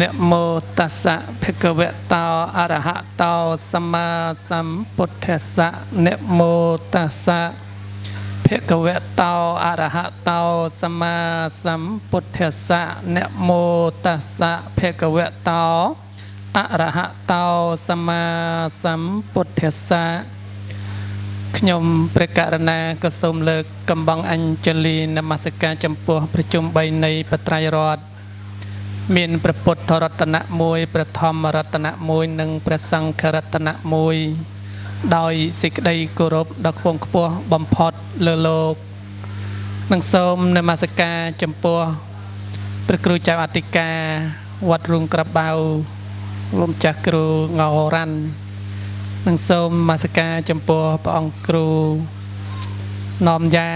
នមោតស្សៈភគវតោអរហតោសម្មាសម្ពុទ្ធស្សៈនមោតស្សៈភគវតោអរហតោសម្មាសម្ពុទ្ធស្សៈនមោតស្សៈភគវតោអរហតោសម្មាសម្ពុទ្ធស្សៈខ្ញុំព្រះករណាក៏សូមលើកកំបងអញ្ជលីនមស្ការចំពោះប្រជុំ3នៃបត្រៃរដ្ឋ មានព្រះពុទ្ធរតនៈ1ព្រះធម្មរតនៈ1និងព្រះសង្ឃរតនៈ1ដោយសេចក្តីគោរពដ៏ខ្ពង់ខ្ពស់បំផុតលើលោកនិងសូមនមស្ការចំពោះព្រះគ្រូចៅអធិការវត្តរូងក្របបៅលោកម្ចាស់គ្រូងោរ៉ាន់និងសូមនមស្ការចំពោះព្រះអង្គគ្រូណមយ៉ា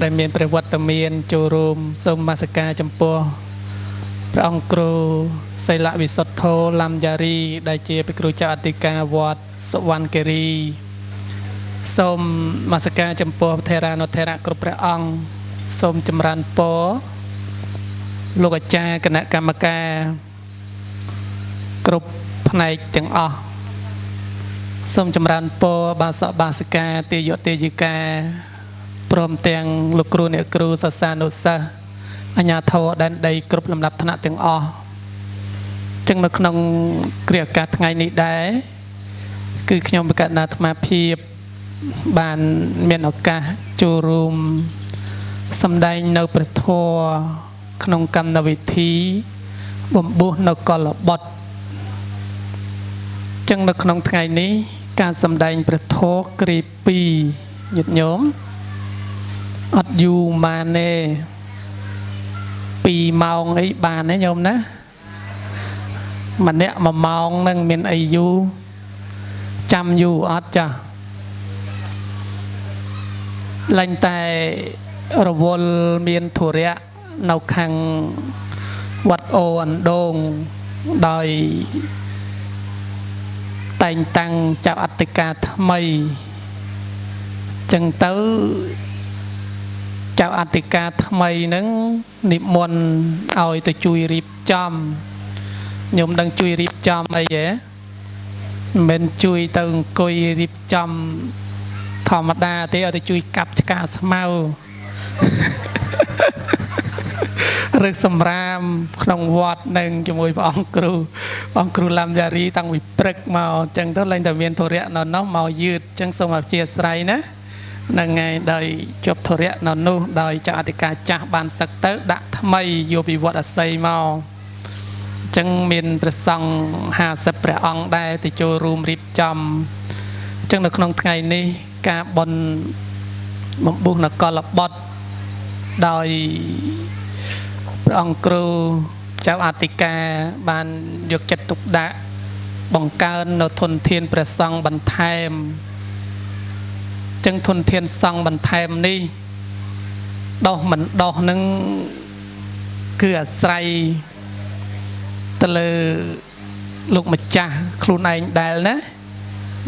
ដែលមានព្រះវត្តមានចូលរួមសូមនមស្ការចំពោះ ព្រះអង្គគ្រូសីលវិសុទ្ធោលំយ៉ារី ដែលជាព្រះគ្រូចៅអធិការវត្តសវណ្ណគិរីសូមនមស្ការចំពោះថេរានុថេរៈគ្រប់ព្រះអង្គសូមចម្រើនពរលោកអាចារ្យគណៈកម្មការគ្រប់ផ្នែកទាំងអស់សូមចម្រើនពរបាសកបាសិកាទេយទេយិកាព្រមទាំងលោកគ្រូអ្នកគ្រូសាសានុសិស្ស អញ្ញាធរដែនដីគ្រប់លំដាប់ឋានៈទាំងអស់ចឹងនៅក្នុងគ្រាអាកាសថ្ងៃនេះដែរគឺខ្ញុំបកណ្ណាអាត្មាភាពបានមានឱកាសចូលរួមសម្ដែងនៅព្រះធម៌ក្នុងកម្មវិធី បំពោះនៅកលបុត្រចឹងនៅក្នុងថ្ងៃនេះ ការសម្ដែងព្រះធម៌គ្រា2ញាតិញោមអត់យូរម៉ានទេ 2ម៉ោងអីបានទេញោមណាម្នាក់1ម៉ោងនឹងមានអីយូរចាំយូរអត់ចាស់លែងតែរវល់មានធុរៈនៅខាងវត្តអូអណ្ដូងដោយតែងតាំងចៅអធិការថ្មីចឹងទៅ ចៅអធិការថ្មីហ្នឹងនិមន្តឲ្យទៅជួយរៀបចំខ្ញុំដឹងជួយរៀបចំអីហ៎មិនមែនជួយទៅអង្គុយរៀបចំធម្មតាទេឲ្យទៅជួយកាប់ឆ្កាស្មៅឬសម្រាមក្នុងវត្តនឹងជាមួយព្រះអង្គគ្រូព្រះអង្គគ្រូឡាំយ៉ារីតាំងពីព្រឹកមកអញ្ចឹងទៅឡើងតែមានធរៈនៅនោះមកយឺតអញ្ចឹងសូមអធិស្ឋានណា នឹងថ្ងៃដោយជប់ធរៈនៅនោះដោយចៅអធិការចាស់បានសឹកទៅ ដាក់ថ្មីយកពីវត្តអស័យមកអញ្ចឹងមានព្រះសង្ឃ50ព្រះអង្គដែរទៅចូលរួមរៀបចំអញ្ចឹងនៅក្នុងថ្ងៃនេះការបន់បំពុះនគរបុត្រដោយព្រះអង្គគ្រូចៅអធិការបានយកចិត្តទុកដាក់បង្កើននៅធនធានព្រះសង្ឃបន្ថែម ចឹងធនធានសង់បន្ថែមនេះដោះមិនដោះនឹងគឺអាស្រ័យទៅលើលោកម្ចាស់ខ្លួនឯងដែលណា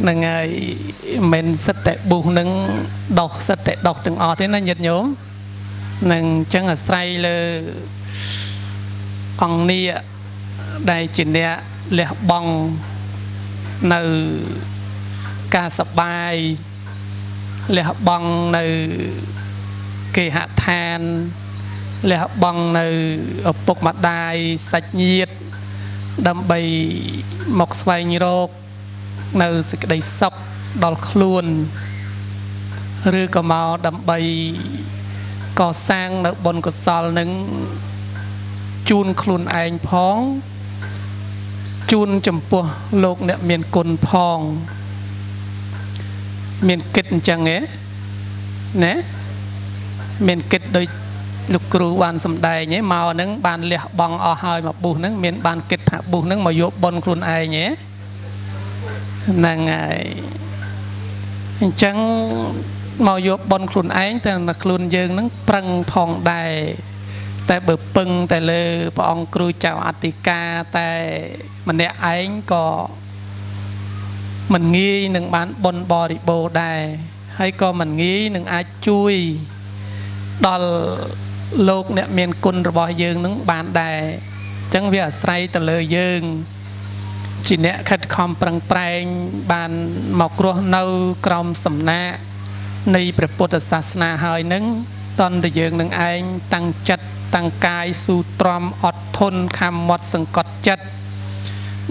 នឹងហើយមិនសិតតែបុះនឹងដោះសិតតែដោះទាំងអស់ទេណាញាតិញោមនឹងអញ្ចឹងអាស្រ័យលើអង្គនីដែលជាអ្នកលះបង់នៅការសបាយ លះបង់នៅគេហដ្ឋានលះបង់នៅឪពុកម្ដាយសាច់ញាតិដើម្បីមកស្វែងរកនៅសេចក្តីសុខដល់ខ្លួនឬក៏មកដើម្បីកសាងនៅបុណ្យកុសលនឹងជូនខ្លួនឯងផងជូនចំពោះលោកអ្នកមានគុណផង មានគិតអញ្ចឹងហ៎ណាមានគិតដូចលោកគ្រូបានសំដែងហ៎មកហ្នឹងបានលះបង់អស់ហើយមកបុះហ្នឹងមានបានគិតថាបុះហ្នឹងមកយកប៉ុនខ្លួនឯងហ៎ហ្នឹងហើយអញ្ចឹងមកយកប៉ុនខ្លួនឯងតែខ្លួនយើងហ្នឹងប្រឹងផងដែរតែបើពឹងតែលើព្រះអង្គគ្រូចៅអធិការតែម្នាក់ឯងក៏ មិនងាយនឹងបានបនបរិបូរដែរហើយក៏មិនងាយនឹងអាចជួយដល់លោកអ្នកមានគុណរបស់យើងនឹងបានដែរចឹងវាអាស្រ័យទៅលើយើងជាអ្នកខិតខំប្រឹងប្រែងបានមករស់នៅក្រោមសំណាក់នៃព្រះពុទ្ធសាសនាហើយនឹងតន់តែយើងនឹងឯងតាំងចិត្តតាំងកាយស៊ូទ្រាំអត់ធន់ខំមាត់សង្កត់ចិត្ត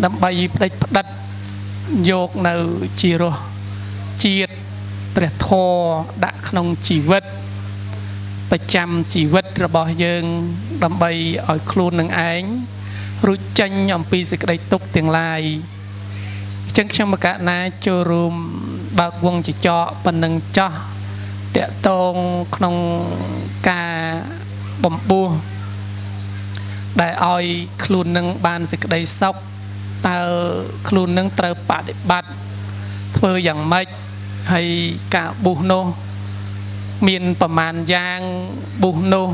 ដើម្បីផ្ដេចផ្ដិត យកនៅជីរស់ជាតិព្រះធម៌ដាក់ក្នុងជីវិតប្រចាំជីវិតរបស់យើង ដើម្បីឲ្យខ្លួននឹងឯងរួចចេញអំពីសេចក្តីទុក្ខទាំងឡាយអញ្ចឹងខ្ញុំមកកណាចូលរួមបើកវងចចកប៉ុណ្ណឹងចោះតកតងក្នុងការបំពោះដែលឲ្យខ្លួននឹងបានសេចក្តីសុខ តើខ្លួននឹងត្រូវបដិបត្តិធ្វើយ៉ាងម៉េចហើយការប៊ូសនោះ មានប្រមាណយ៉ាងប៊ូសនោះ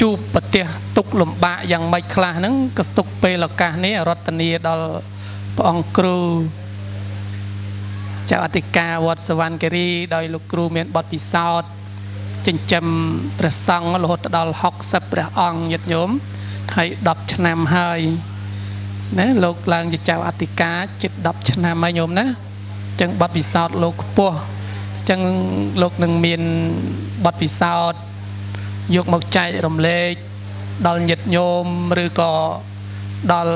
ជួបប្រទេសទុកលំបាកយ៉ាងម៉េចខ្លះហ្នឹងក៏ទុកពេលឱកាសនេះរតនីដល់ព្រះអង្គគ្រូចៅអធិការវត្តសវណ្ណគិរីដោយលោកគ្រូមានបទពិសោធន៍ចិញ្ចឹមព្រះសង្ឃរហូតដល់60ព្រះអង្គញាតិញោមហើយ10ឆ្នាំហើយ ណាលោកឡើងជាចៅអធិការជិត10ឆ្នាំហើយញោមណាអញ្ចឹងបទពិសោធន៍លោកខ្ពស់អញ្ចឹងលោកនឹងមានបទពិសោធន៍យកមកចែករំលែកដល់ញាតិញោមឬក៏ដល់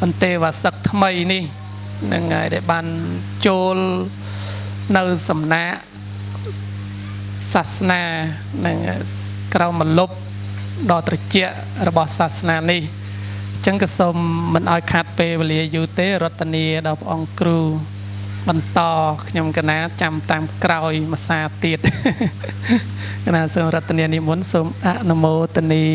បន្ទេវសឹកថ្មីនេះនឹងហើយដែលបានចូលនៅសំណាក់សាសនានឹងក្រៅមលុបដ៏ត្រជាក់របស់សាសនានេះអញ្ចឹងក៏សូមមិនឲ្យខាត់ពេលវេលាយូរទេរតនីដល់ព្រះអង្គគ្រូ បន្តខ្ញុំកណាចាំតាមក្រោយមួយសាទៀតកណាសូមរតនានិមន្តសូមអនុមោទនី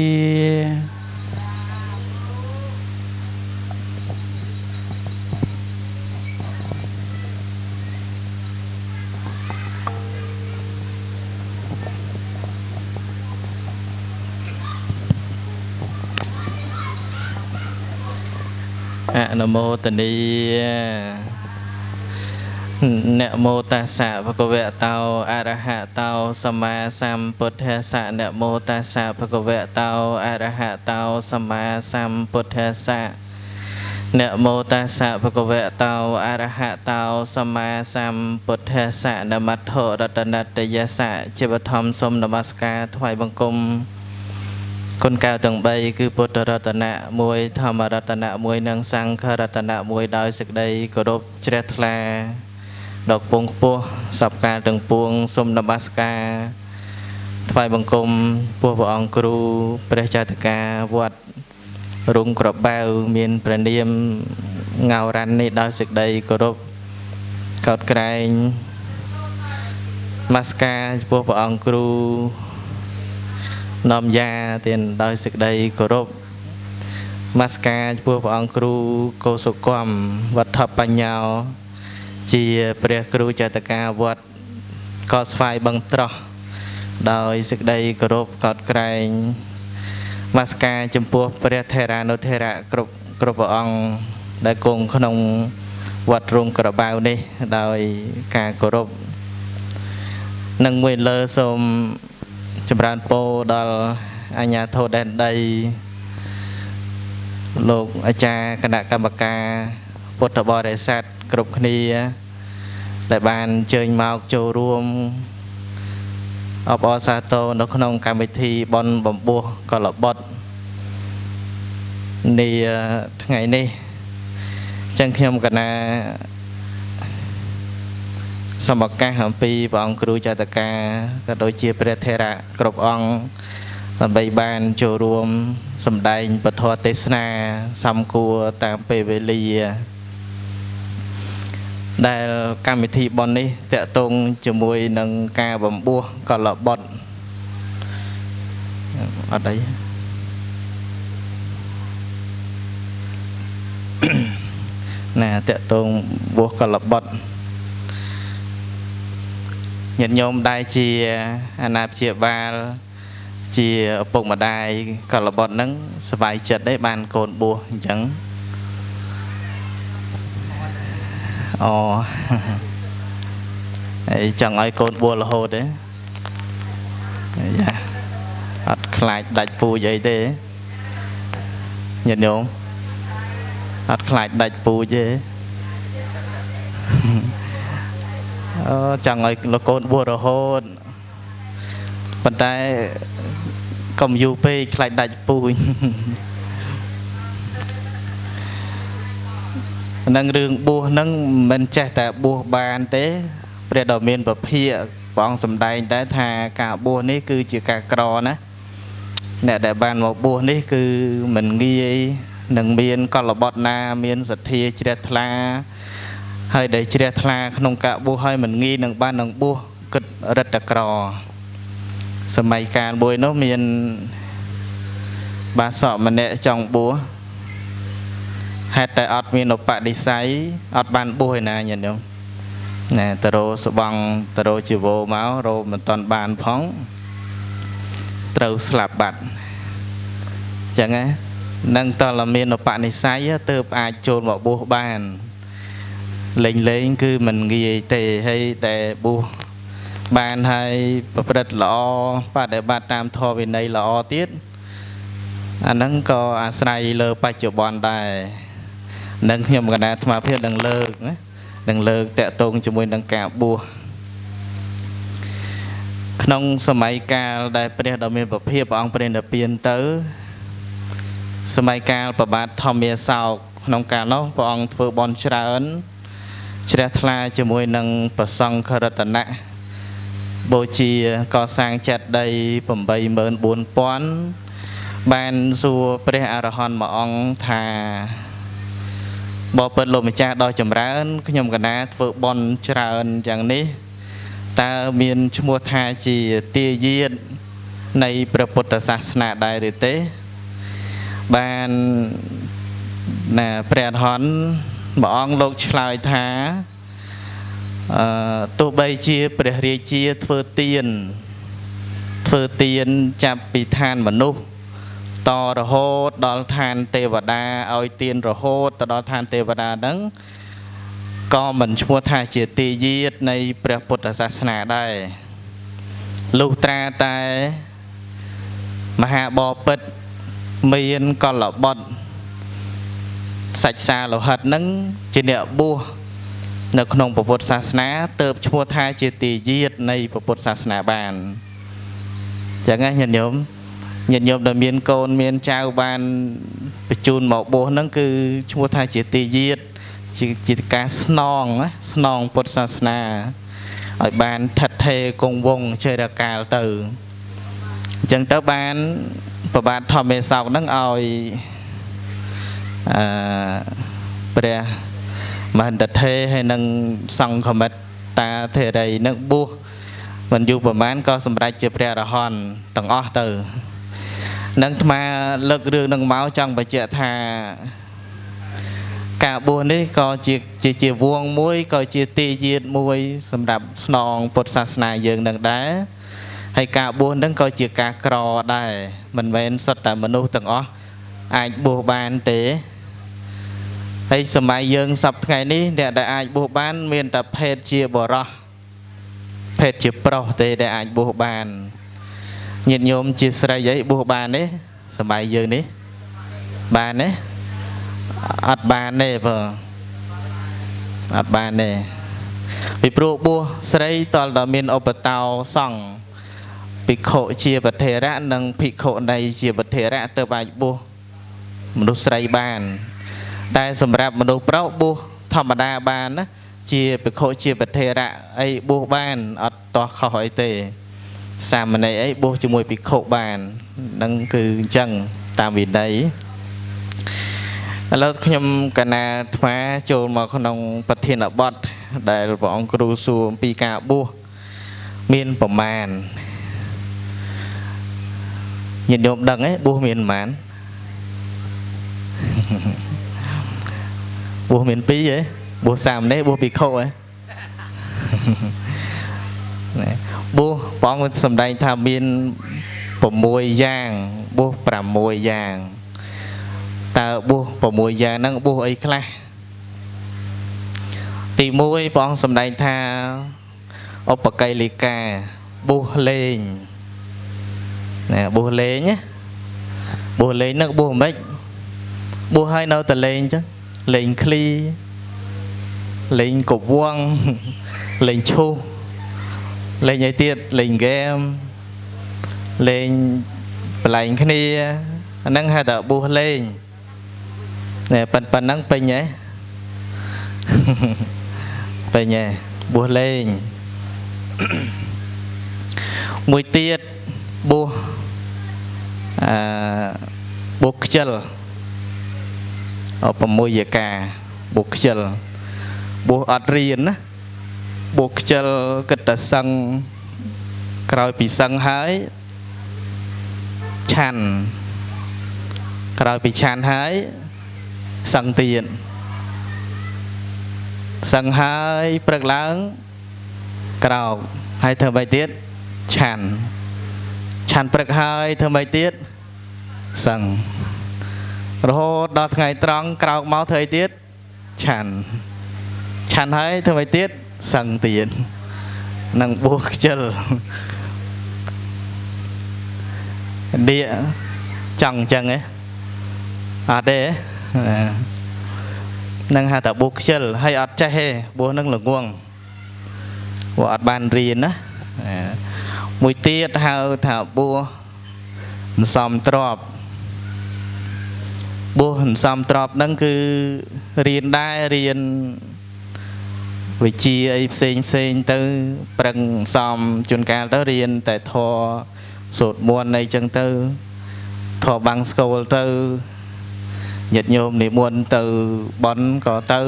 អនុមោទនីនមោតាសៈភគវតោអរហតោសម្មាសម្ពុទ្ធស្សៈនមោតាសៈភគវតោអរហតោសម្មាសម្ពុទ្ធស្សៈនមោតាសៈភគវតោអរហតោសម្មាសម្ពុទ្ធស្សៈនមត្ថរតនតយសៈជីវធម្មសូមនមស្ការថ្វាយបង្គំ គុណកៅទាំង3គឺពុទ្ធរតនៈ1ធម្មរតនៈ1និងសង្ឃរតនៈ1ដោយសេចក្តីគោរពជ្រះថ្លាដល់ពងខ្ពស់សពកាលទាំងពួងសូមនមស្ការថ្វាយបង្គំពោះព្រះអង្គគ្រូព្រះចៅតកាវត្តរុងក្របៅមានព្រះនាមងៅរ៉ាន់នេះដោយសេចក្តីគោរពកោតក្រែងមាសការចំពោះព្រះអង្គគ្រូ នាំយ៉ាទៀតដោយសេចក្តីគោរពមាសការចំពោះព្រះអង្គគ្រូកោសុគមវត្ថបញ្ញោ ជាព្រះគ្រូចតកាវត្តកោស្វាយបឹងត្រោះដោយសេចក្តីគោរពកោតក្រែងមាសការចំពោះព្រះថេរានុថេរៈគ្រប់គ្រប់ព្រះអង្គដែលគង់ក្នុងវត្តរងក្របាវនេះ ដោយការគោរពនឹងមួយលើសូម ចម្រើនពរដល់អញ្ញាធិដែនដីលោកអាចារ្យគណៈកម្មការពុទ្ធបរិស័ទគ្រប់គ្នាដែលបានអញ្ជើញមកចូលរួមអបអរសាទរនៅក្នុងកម្មវិធីបន់បំពោះកលបុត្រនាថ្ងៃនេះចឹងខ្ញុំកណា សូមឱកាសអំពីព្រះអង្គគ្រូចតកាក៏ដូចជាព្រះថេរៈគ្រប់អង្គដើម្បីបានចូលរួមសម្ដែងពធទេសនាសំគួរតាមពេលវេលា ដែលកម្មវិធីបននេះតកតងជាមួយនឹងការបំពោះកលបុតអត់អីណាតកតងបោះកលបុត ញាតិញោមដែលជាអាណាព្យាបាលជាឪពុកម្ដាយកលបុតហ្នឹងសบายចិត្តទេបានកូនបួសអញ្ចឹងអូហើយចង់ឲ្យកូនបួសរហូតទេយ៉ាអត់ខ្លាចដាច់ពូជអីទេ ញាតិញោមអត់ខ្លាចដាច់ពូជទេ អឺចង់ឲ្យលោកកូនបួសរហូតប៉ុន្តែកុំយូរពេកខ្លាចដាច់ពូជនឹងរឿងបួសហ្នឹងមិនចេះតែបួសបានទេព្រះដ៏មានពភាកព្រះអង្គសម្ដែងតែថាការបួសនេះគឺជាការក្រណាអ្នកដែលបានមកបួសនេះគឺមិនងាយនឹងមានកលបត់ណាមានសទ្ធាជ្រះថ្លា ហើយដែលជ្រះថ្លាក្នុងការបួសហើយមិនងាយនឹងបាននឹងបួសគិតរិតក្រ សម័យកាលមួយនោះមានបាសកម្នាក់ចង់បួសហេតុតែអត់មានឧបនិស្ស័យអត់បានបួសឯណាញាតិញោមណែតរោស្បងតរោជីវោមករោមិនតន់បានផងត្រូវស្លាប់បាត់អញ្ចឹងណានឹងតលមានឧបនិស្ស័យទៅអាចចូលមកបួសបាន លេងលេង គឺមិនងាយទេហើយតែបួសបានហើយប្រព្រឹត្តល្អបដិបត្តិតាមធម៌វិន័យល្អទៀតអាហ្នឹងក៏អាស្រ័យលើបច្ចុប្បន្នដែរនឹងខ្ញុំកណ្ដាអាត្មាភាពនឹងលើកណានឹងលើកតកតងជាមួយនឹងការបួសក្នុងសម័យកាលដែលព្រះដ៏មានពភាព្រះអង្គព្រះនិព្វានទៅ សម័យកាលប្របាទធម្មាសោកក្នុងកាលនោះព្រះអង្គធ្វើបន់ច្រើន ជ្រះថ្លាជាមួយនឹងប្រសង្ឃរតនៈបូជាកសាងចិត្តដី84000បានសួរព្រះអរហន្តមួយអង្គថាបបិទ្ធលោកម្ចាស់ដ៏ចម្រើនខ្ញុំកណាធ្វើបន់ច្រើនយ៉ាងនេះតើមានឈ្មោះថាជាទាយាទនៃព្រះពុទ្ធសាសនាដែរឬទេបានណាព្រះអរហន្ត ព្រះអង្គលោកឆ្លើយថាអឺទោះបីជាព្រះរាជាធ្វើទៀនធ្វើទៀនចាប់ពីឋានមនុស្សតរហូតដល់ឋានទេវតាឲ្យទៀនរហូតទៅដល់ឋានទេវតាហ្នឹងក៏មិនឈ្មោះថាជាទេយាទនៃព្រះពុទ្ធសាសនាដែរលុះត្រាតែមហាបពិតមានកលបុត្រ សាច់សាលោហិតហ្នឹងជាអ្នកបួសនៅក្នុងពុទ្ធសាសនាទៅឈ្មោះថាជាទេយាទនៃពុទ្ធសាសនាបានចឹងណាញាតិញោមញាតិញោមដែលមានកូនមានចៅបានបញ្ជូនមកបួសហ្នឹងគឺឈ្មោះថាជាទេយាទជាជាការស្នងណាស្នងពុទ្ធសាសនាឲ្យបានថិតថេរគង់វង្សចេរកាលទៅអញ្ចឹងទៅបានប្របាទធម្មេសោកហ្នឹងឲ្យ អឺព្រះមហន្តថេហើយនឹងសង្ឃមិត្តតាធេរីនឹងបួសមិនយូរប្រហែលក៏សម្រេចជាព្រះអរហន្តទាំងអស់ទៅនឹងអាត្មាលើករឿងនឹងមកចង់បញ្ជាក់ថាការបួសនេះក៏ជាជាជាវងមួយក៏ជាទីយាតមួយ សម្រាប់ស្នងពុទ្ធសាសនាយើងនឹងដែរហើយការបួសនឹងក៏ជាការក្រដែរមិនមែនសុទ្ធតែមនុស្សទាំងអស់អាចបួសបានទេ ហើយសម័យយើងសពថ្ងៃនេះអ្នកដែលអាចបួសបាន មានតែភេទជាបរោះភេទជាប្រុសទេដែលអាចបួសបានញាតិញោមជាស្រីអីបួសបានទេសម័យយើងនេះបានទេអត់បានទេបើអត់បានទេពីព្រោះបួសស្រីតលតែមានឧបតោសង្ឃភិក្ខុជាពធេរៈនិងភិក្ខុនៃជាពធេរៈទៅអាចបួសមនុស្សស្រីបាន តែសម្រាប់មនុស្សប្រុសបួសធម្មតាបានណាជាភិក្ខុជាពធេរៈអីបួសបានអត់តោះខុសអីទេសាមណេរអីបួសជាមួយភិក្ខុបាននឹងគឺអញ្ចឹងតាមវិន័យឥឡូវខ្ញុំកណាថ្មចូលមកក្នុងប្រធានបទដែលព្រះអង្គគ្រូសួរអំពីការបួសមានប្រមាណញាតិញោមដឹងទេបួសមានប្រមាណ បួសមាន2ហ៎បួសសាមណេរបួសភិក្ខុហ៎បួសព្រះអង្គសម្ដែងថាមាន6យ៉ាងបួស6យ៉ាងតើបួស6យ៉ាងហ្នឹងបួសអីខ្លះទី1ព្រះអង្គសម្ដែងថាឧបកៃលិកាបួសលេងណាបួសលេងណាបួសលេងហ្នឹងបួសមិនបួសហើយនៅតែលេងចឹង លេងឃ្លីលេងកវងលេងឈូសលេងអីទៀតលេងហ្គេមលេងបលែងគ្នាអាហ្នឹងហៅថាបួសលេងណែប៉ុណ្ណឹងពេញហ៎ពេញហ៎បួសលេងមួយទៀតបួសអឺបួសខ្ជិលអ 6យកាបួសខ្ជិលបួសអត់រៀនណាបួសខ្ជិលគិតតែសឹងក្រោយពីសឹងហើយឆាន់ក្រោយពីឆាន់ហើយសឹងទៀតសឹងហើយព្រឹកឡើងក្រោកហើយធ្វើអ្វីទៀតឆាន់ឆាន់ព្រឹកហើយធ្វើអ្វីទៀតសឹង រហូតដល់ថ្ងៃត្រង់ក្រោកមកធ្វើអីទៀតឆាន់ឆាន់ហើយធ្វើអីទៀតសឹងទៀតនឹងបួសខ្ជិលដៀចង់អញ្ចឹងហ៎អត់ទេនឹងហៅថាបួសខ្ជិលហើយអត់ចេះទេបួសនឹងល្ងងព្រោះអត់បានរៀនណាមួយទៀតហៅថាបួសអន្សំទ្រប បួសអន្សំទ្របហ្នឹងគឺរៀនដែររៀនវិជាអីផ្សេងផ្សេងទៅប្រឹងសំជួនកាលទៅរៀនតែធរសូត្រមន្តអីចឹងទៅធរបាំងស្គូលទៅញាតិញោមនិមន្តទៅបន់ក៏ទៅ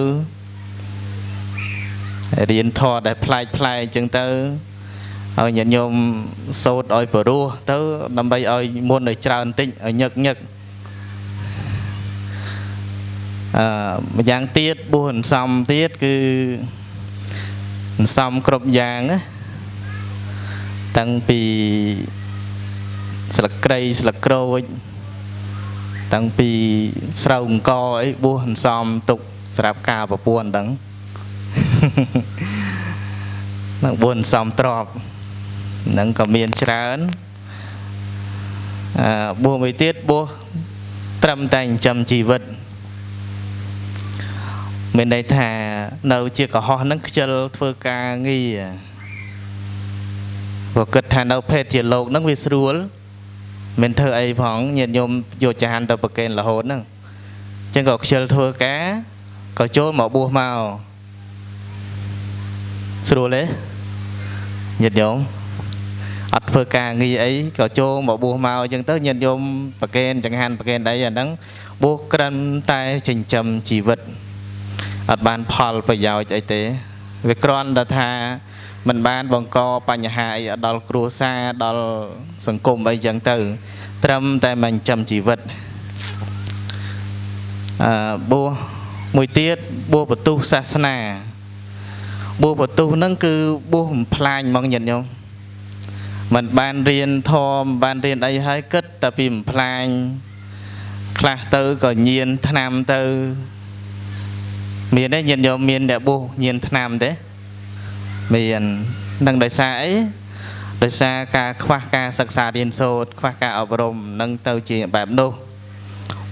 រៀនធរដែលប្លែកប្លែកចឹងទៅឲ្យញាតិញោមសូត្រឲ្យព្រោះទៅដើម្បីឲ្យមុនឲ្យច្រើនតិចឲ្យញឹកញឹក អឺម្យ៉ាងទៀតបួសអន្សំទៀតគឺអន្សំគ្រប់យ៉ាងណាតាំងពីស្លឹកគ្រៃស្លឹកក្រូចតាំងពីស្រូវអង្គអីបួសអន្សំទុកសម្រាប់ការប្រពន្ធហ្នឹងនឹងបួសអន្សំទ្របហ្នឹងក៏មានច្រើនអឺបួសមួយទៀតបួសត្រឹមតែចិញ្ចឹមជីវិត មានន័យថានៅ ជាកុហកហ្នឹងខ្ជិលធ្វើការងារព្រោះគិតថានៅភេទជាលោកហ្នឹងវាស្រួលមិនធ្វើអីផងញាតិញោមយកចាហានទៅប្រកេនរហូតហ្នឹងអញ្ចឹងក៏ខ្ជិលធ្វើការក៏ចូលមកបួសមកស្រួលទេញាតិញោមអត់ធ្វើការងារអីក៏ចូលមកបួសមកអញ្ចឹងទៅញាតិញោមប្រកេនចង្ហាន់ប្រកេនអីអាហ្នឹងបួសក្រិនតែចិញ្ចឹមជីវិត អត់បានផលប្រយោជន៍អីទេវាគ្រាន់តែថាมันបានបង្កបញ្ហាអីដល់គ្រួសារដល់សង្គមអីចឹងទៅ ត្រឹមតែមិនចាំជីវិតអឺបួសមួយទៀតបួសបទុះសាសនាបួសបទុះហ្នឹងគឺបួសបំផ្លាញហ្មងញាតិញោមมันបានរៀនធម៌បានរៀនអីហើយគិតតែពីបំផ្លាញខ្លះទៅក៏ញៀនឆ្នាំទៅ មានទេញាតិញោមមានអ្នកបួសញៀនឆ្នាំទេមាននឹងដោយសារអីដោយសារការខ្វះការសិក្សារៀនសូត្រខ្វះការអប់រំនឹងទៅជាបែបនោះ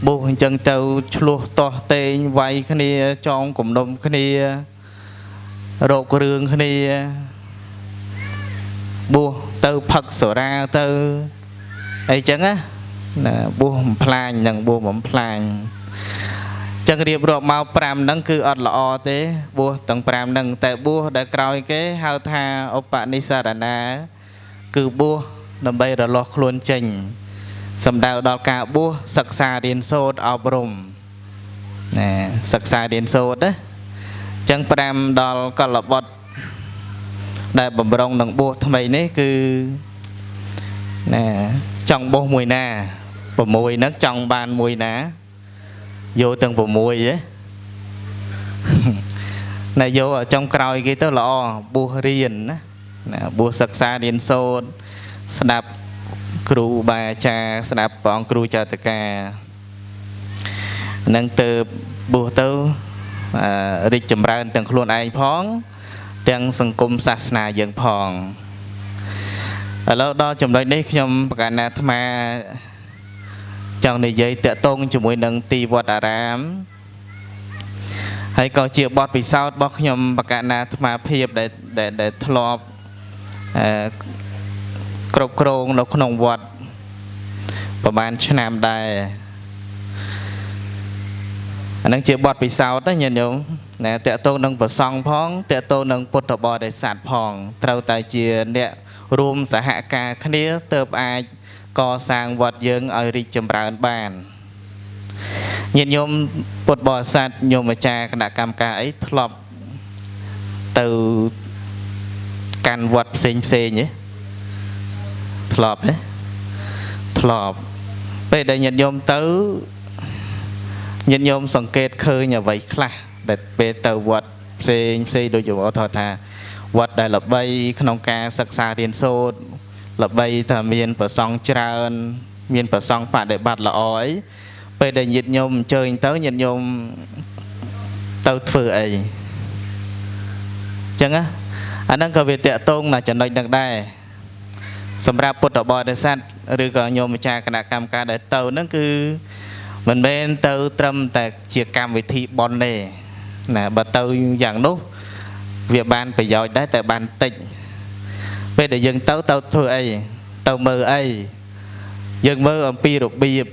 បួសអញ្ចឹងទៅឆ្លោះតោះតេងវាយគ្នាចងគំនុំគ្នារោគរឿងគ្នាបួសទៅផឹកសូរាទៅអីចឹងណាបួសបំផ្លាញនឹងបួសបំផ្លាញ ចឹងរៀបរាប់មក5ហ្នឹងគឺអត់ល្អទេបួសទាំង5ហ្នឹងតែបួសដែលក្រោយគេហៅថាឧបនិស្សរណា គឺបួសដើម្បីរលាស់ខ្លួនចេញសំដៅដល់ការបួសសិក្សារៀនសូត្រអប់រំណាសិក្សារៀនសូត្រណាចឹង5ដល់កលបុត្រដែលបំរុងនឹងបួសថ្មីនេះគឺណាចង់បួសមួយណា6ហ្នឹងចង់បានមួយណា យកទាំង6ហ៎ណែយកចុងក្រោយគេទៅល្អបួសរៀនណាណាបួសសិក្សារៀនសូត្រស្ដាប់គ្រូបាអាចារ្យស្ដាប់ព្រះអង្គគ្រូចតកានឹងទៅបួសទៅរីកចម្រើនទាំងខ្លួនឯងផង ទាំងសង្គមសាសនាយើងផងឥឡូវដល់ចំណុចនេះខ្ញុំប្រកាសណាអាត្មា ចចង់និយាយតាក់ទងជាមួយនឹងទីវត្តអារាមហើយក៏ជាបទពិសោធន៍របស់ខ្ញុំបកណាអាត្មាភាពដែលដែលដែលធ្លាប់អឺគ្រប់គ្រងនៅក្នុងវត្តប្រហែលឆ្នាំដែរអានឹងជាបទពិសោធន៍ណាញាតិញោមណាតកតងនឹងប្រសង់ផងតកតងនឹងពុទ្ធបរិស័ទផង ត្រូវតែជាអ្នករួមសហការគ្នាទៅអាច កសាងវត្តយើងឲ្យរីកចម្រើនបានញាតិញោមពុទ្ធបរិស័ទញោមអាចារ្យគណៈកម្មការអីធ្លាប់ទៅកាន់វត្តផ្សេងផ្សេងទេធ្លាប់ទេធ្លាប់ពេលដែលញាតិញោមទៅញាតិញោមសង្កេតឃើញអ្វីខ្លះដែលពេលទៅវត្តផ្សេងផ្សេងដូចយកថតថាវត្តដែលល្បីក្នុងការសិក្សារៀនសូត្រ ល្បីថាមានប្រសង់ច្រើន មានប្រសង់បដិបត្តិល្អអីពេលដែលញាតិញោមអញ្ជើញទៅញាតិញោមទៅធ្វើអីចឹងណាអាហ្នឹងក៏វាតកតងណាចំណុចហ្នឹងដែរសម្រាប់ពុទ្ធបរិស័ទឬក៏ញោមម្ចាស់គណៈកម្មការដែលទៅហ្នឹងគឺមិនមែនទៅត្រឹមតែជាកម្មវិធីបន់ទេណាបើទៅយ៉ាងនោះវាបានប្រយោជន៍ដែរតែបានតិច ពេលដែលយើងទៅទៅធ្វើអីទៅមើលអីយើងមើលអំពីរបៀប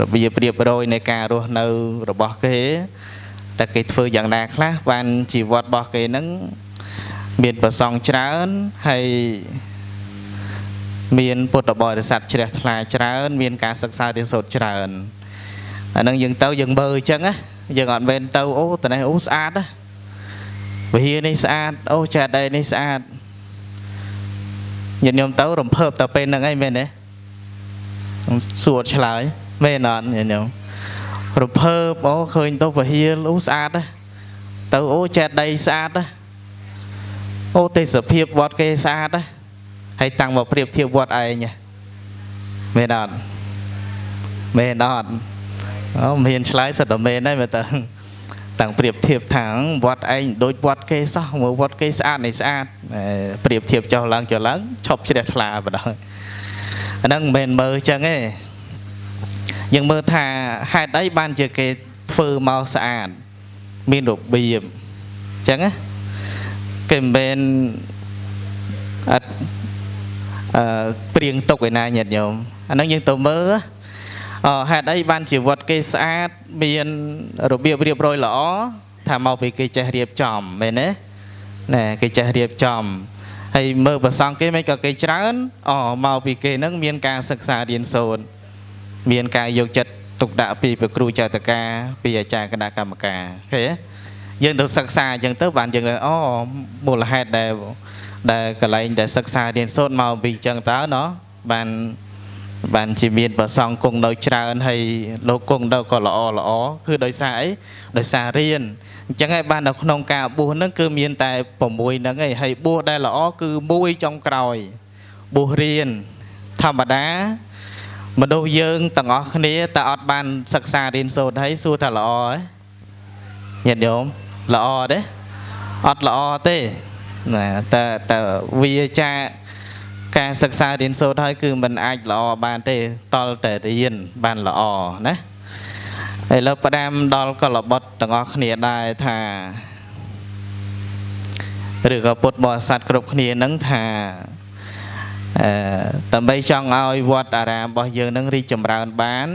របៀបរៀបរយនៃការរស់នៅរបស់គេតែគេធ្វើយ៉ាងណាខ្លះបានជីវិតរបស់គេហ្នឹងមានប្រសងច្រើនហើយមានពុទ្ធបរិស័ទជ្រះថ្លាច្រើន មានការសិក្សារៀនសូត្រច្រើនអាហ្នឹងយើងទៅយើងមើលអញ្ចឹងណាយើងអត់មែនទៅអូតនេះអូស្អាតណាវិហារនេះស្អាតអូចេតដីនេះស្អាត ញាតិញោមទៅរំភើបទៅពេលហ្នឹងអីមែនទេសួរឆ្លើយមែនអត់ញាតិញោមរំភើបអូឃើញទៅវិហារអូស្អាតណាទៅអូចេតដីស្អាតណាអូទេសភាពវត្តគេស្អាតណាហើយតាំងមកប្រៀបធៀបវត្តឯងមែនអត់មែនអត់អូមានឆ្លើយសិតតែមែនហើយមើលតើ តាំងប្រៀបធៀបថាវត្តឯងដូចវត្តគេសោះមើលវត្តគេស្អាតនេះស្អាតប្រៀបធៀបចុះឡើងចុះឡើងឈប់ជ្រះថ្លាបណ្ដោយអាហ្នឹងមិនមែនមើលចឹងទេយើងមើលថាហេតុអីបានជាគេធ្វើមកស្អាតមានរបៀបចឹងណាគេមិនមែនអត់អឺព្រៀងទុកឯណាញាតិញោមអាហ្នឹងយើងទៅមើល ហេតុអីបានជីវិតគេស្អាតមានរបៀបរៀបរយល្អថាមកពីគេចេះរៀបចំមែនទេណែគេចេះរៀបចំហើយមើលប្រសងគេមិនក៏គេច្រើនអូមកពីគេនឹងមានការសិក្សារៀនសូត្រមានការយកចិត្តទុកដាក់ពីព្រះគ្រូចៅតកាពីអាចារ្យគណៈកម្មការឃើញទេយើងទៅសិក្សាអញ្ចឹងទៅបានយើងអូមូលហេតុដែលដែលកន្លែងដែលសិក្សារៀនសូត្រមកពីអញ្ចឹងតើណោះបាន បានជាមានប្រសងគង់នៅច្រើនហើយលោកគង់នៅក៏ល្អល្អគឺដោយសារអីដោយសាររៀនអញ្ចឹងហើយបាននៅក្នុងការបួសហ្នឹងគឺមានតែ6ហ្នឹងឯងហើយបួសដែលល្អគឺមួយចុងក្រោយបួសរៀនធម្មតាមនុស្សយើងទាំងអស់គ្នាតែអត់បានសិក្សារៀនសូត្រហើយសួរថាល្អហ៎ញាតិញោមល្អទេអត់ល្អទេណាតែតែវាចា ការសិក្សារៀនសូត្រហើយគឺมันអាចល្អបានទេតលតែរៀនបានល្អណាឥឡូវផ្ដាំដល់កលបុត្រទាំងអស់គ្នាដែរថាឬក៏ពុទ្ធបរិស័ទគ្រប់គ្នានឹងថាអឺដើម្បីចង់ឲ្យវត្តអារាមរបស់យើងនឹងរីកចម្រើនបាន